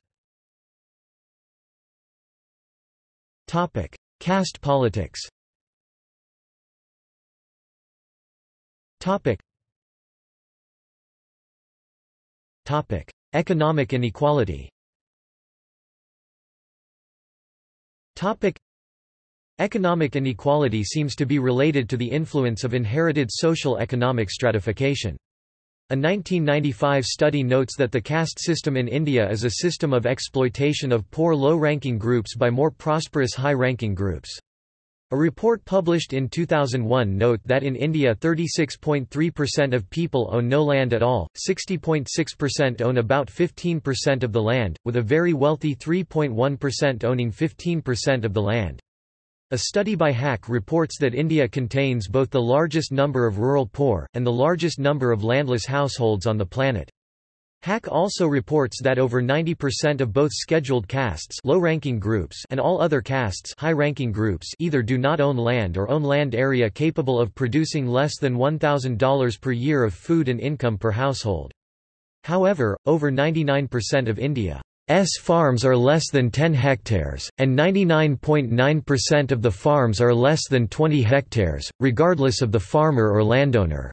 Caste politics Topic: Economic inequality. Topic: Economic inequality seems to be related to the influence of inherited social economic stratification. A 1995 study notes that the caste system in India is a system of exploitation of poor low-ranking groups by more prosperous high-ranking groups. A report published in 2001 note that in India 36.3% of people own no land at all, 60.6% own about 15% of the land, with a very wealthy 3.1% owning 15% of the land. A study by Haque reports that India contains both the largest number of rural poor, and the largest number of landless households on the planet. HAC also reports that over 90% of both scheduled castes low-ranking groups and all other castes high-ranking groups either do not own land or own land area capable of producing less than $1,000 per year of food and income per household. However, over 99% of India's farms are less than 10 hectares, and 99.9% of the farms are less than 20 hectares, regardless of the farmer or landowner's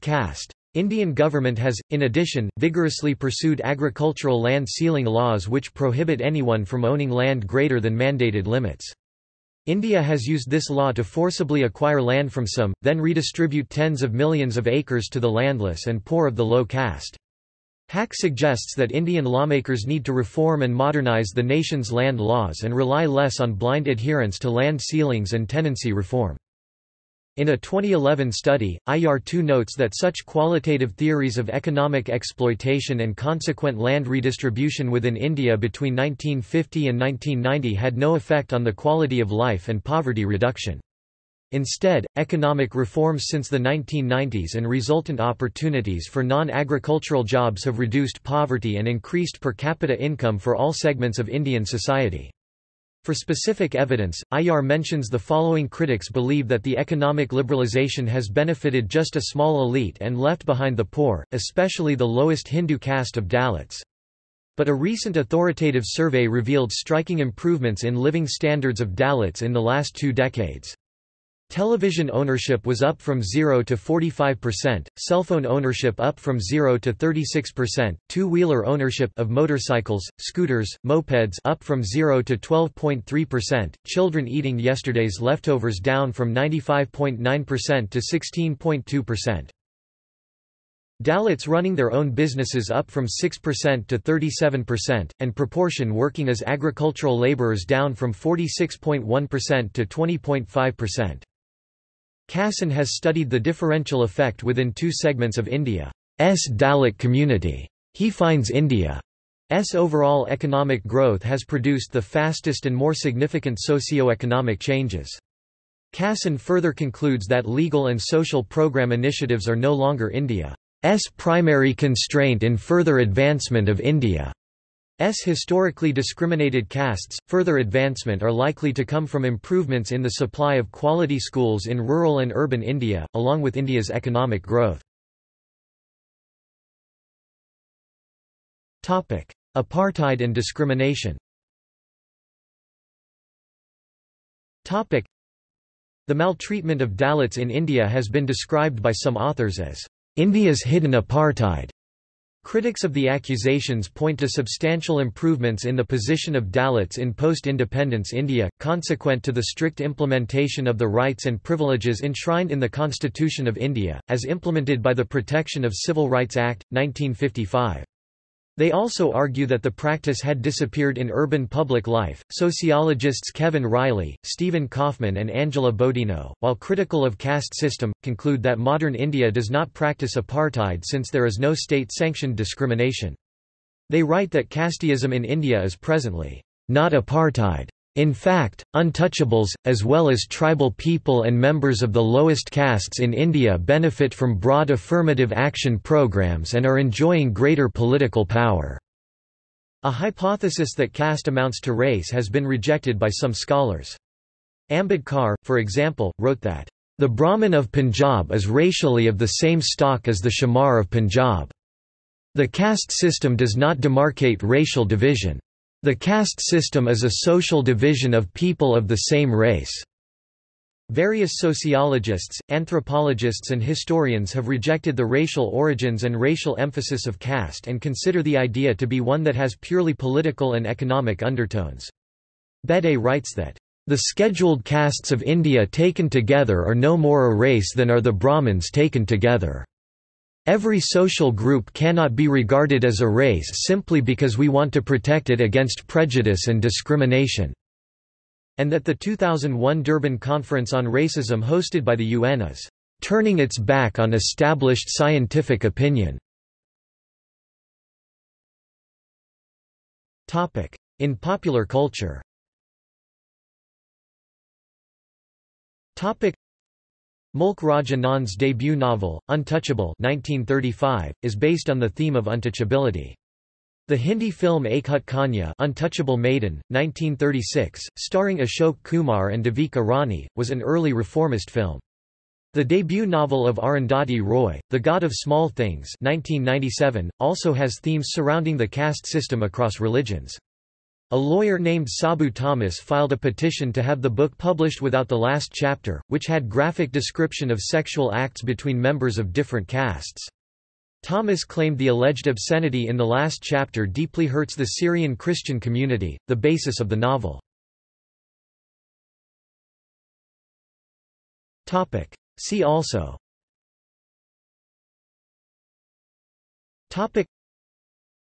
caste. Indian government has, in addition, vigorously pursued agricultural land ceiling laws which prohibit anyone from owning land greater than mandated limits. India has used this law to forcibly acquire land from some, then redistribute tens of millions of acres to the landless and poor of the low caste. Haque suggests that Indian lawmakers need to reform and modernize the nation's land laws and rely less on blind adherence to land ceilings and tenancy reform. In a 2011 study, IR2 notes that such qualitative theories of economic exploitation and consequent land redistribution within India between 1950 and 1990 had no effect on the quality of life and poverty reduction. Instead, economic reforms since the 1990s and resultant opportunities for non-agricultural jobs have reduced poverty and increased per capita income for all segments of Indian society. For specific evidence, Aiyar mentions the following critics believe that the economic liberalization has benefited just a small elite and left behind the poor, especially the lowest Hindu caste of Dalits. But a recent authoritative survey revealed striking improvements in living standards of Dalits in the last two decades. Television ownership was up from 0 to 45%, cellphone ownership up from 0 to 36%, two-wheeler ownership of motorcycles, scooters, mopeds up from 0 to 12.3%, children eating yesterday's leftovers down from 95.9% to 16.2%. Dalits running their own businesses up from 6% to 37%, and proportion working as agricultural laborers down from 46.1% to 20.5%. Kassan has studied the differential effect within two segments of India's Dalit community. He finds India's overall economic growth has produced the fastest and more significant socio-economic changes. Kassan further concludes that legal and social program initiatives are no longer India's primary constraint in further advancement of India. Historically discriminated castes, further advancement are likely to come from improvements in the supply of quality schools in rural and urban India, along with India's economic growth. Apartheid and discrimination The maltreatment of Dalits in India has been described by some authors as India's hidden apartheid. Critics of the accusations point to substantial improvements in the position of Dalits in post-independence India, consequent to the strict implementation of the rights and privileges enshrined in the Constitution of India, as implemented by the Protection of Civil Rights Act, 1955. They also argue that the practice had disappeared in urban public life. Sociologists Kevin Reilly, Stephen Kaufman, and Angela Bodino, while critical of caste system, conclude that modern India does not practice apartheid since there is no state sanctioned discrimination. They write that casteism in India is presently not apartheid in fact, untouchables, as well as tribal people and members of the lowest castes in India benefit from broad affirmative action programs and are enjoying greater political power. A hypothesis that caste amounts to race has been rejected by some scholars. Ambedkar, for example, wrote that, "...the Brahmin of Punjab is racially of the same stock as the Chamar of Punjab. The caste system does not demarcate racial division." The caste system is a social division of people of the same race. Various sociologists, anthropologists and historians have rejected the racial origins and racial emphasis of caste and consider the idea to be one that has purely political and economic undertones. Béteille writes that, "...the scheduled castes of India taken together are no more a race than are the Brahmins taken together." Every social group cannot be regarded as a race simply because we want to protect it against prejudice and discrimination." And that the 2001 Durban Conference on Racism hosted by the UN is, "...turning its back on established scientific opinion." In popular culture Mulk Raj Anand's debut novel, Untouchable 1935, is based on the theme of untouchability. The Hindi film Ek Kanya Untouchable Maiden, 1936, starring Ashok Kumar and Devika Rani, was an early reformist film. The debut novel of Arundhati Roy, The God of Small Things 1997, also has themes surrounding the caste system across religions. A lawyer named Sabu Thomas filed a petition to have the book published without the last chapter, which had graphic description of sexual acts between members of different castes. Thomas claimed the alleged obscenity in the last chapter deeply hurts the Syrian Christian community, the basis of the novel. See also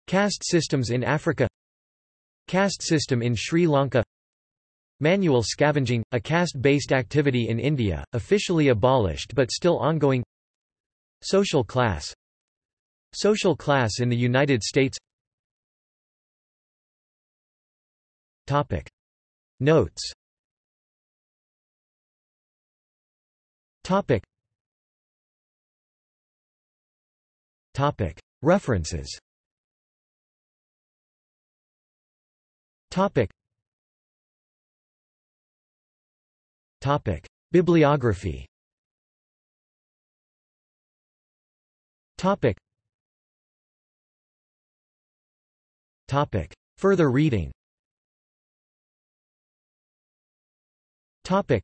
Caste systems in Africa Caste system in Sri Lanka Manual scavenging, a caste-based activity in India, officially abolished but still ongoing Social class Social class in the United States Topic. Notes Topic. Topic. References Topic. Topic. Bibliography Topic. Topic. Further reading Topic.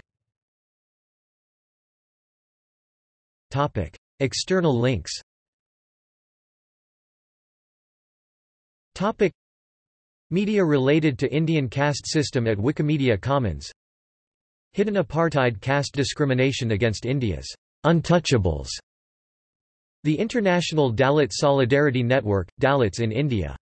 Topic. External links Topic. Media related to Indian caste system at Wikimedia Commons. Hidden apartheid caste discrimination against India's untouchables. The International Dalit Solidarity Network, Dalits in India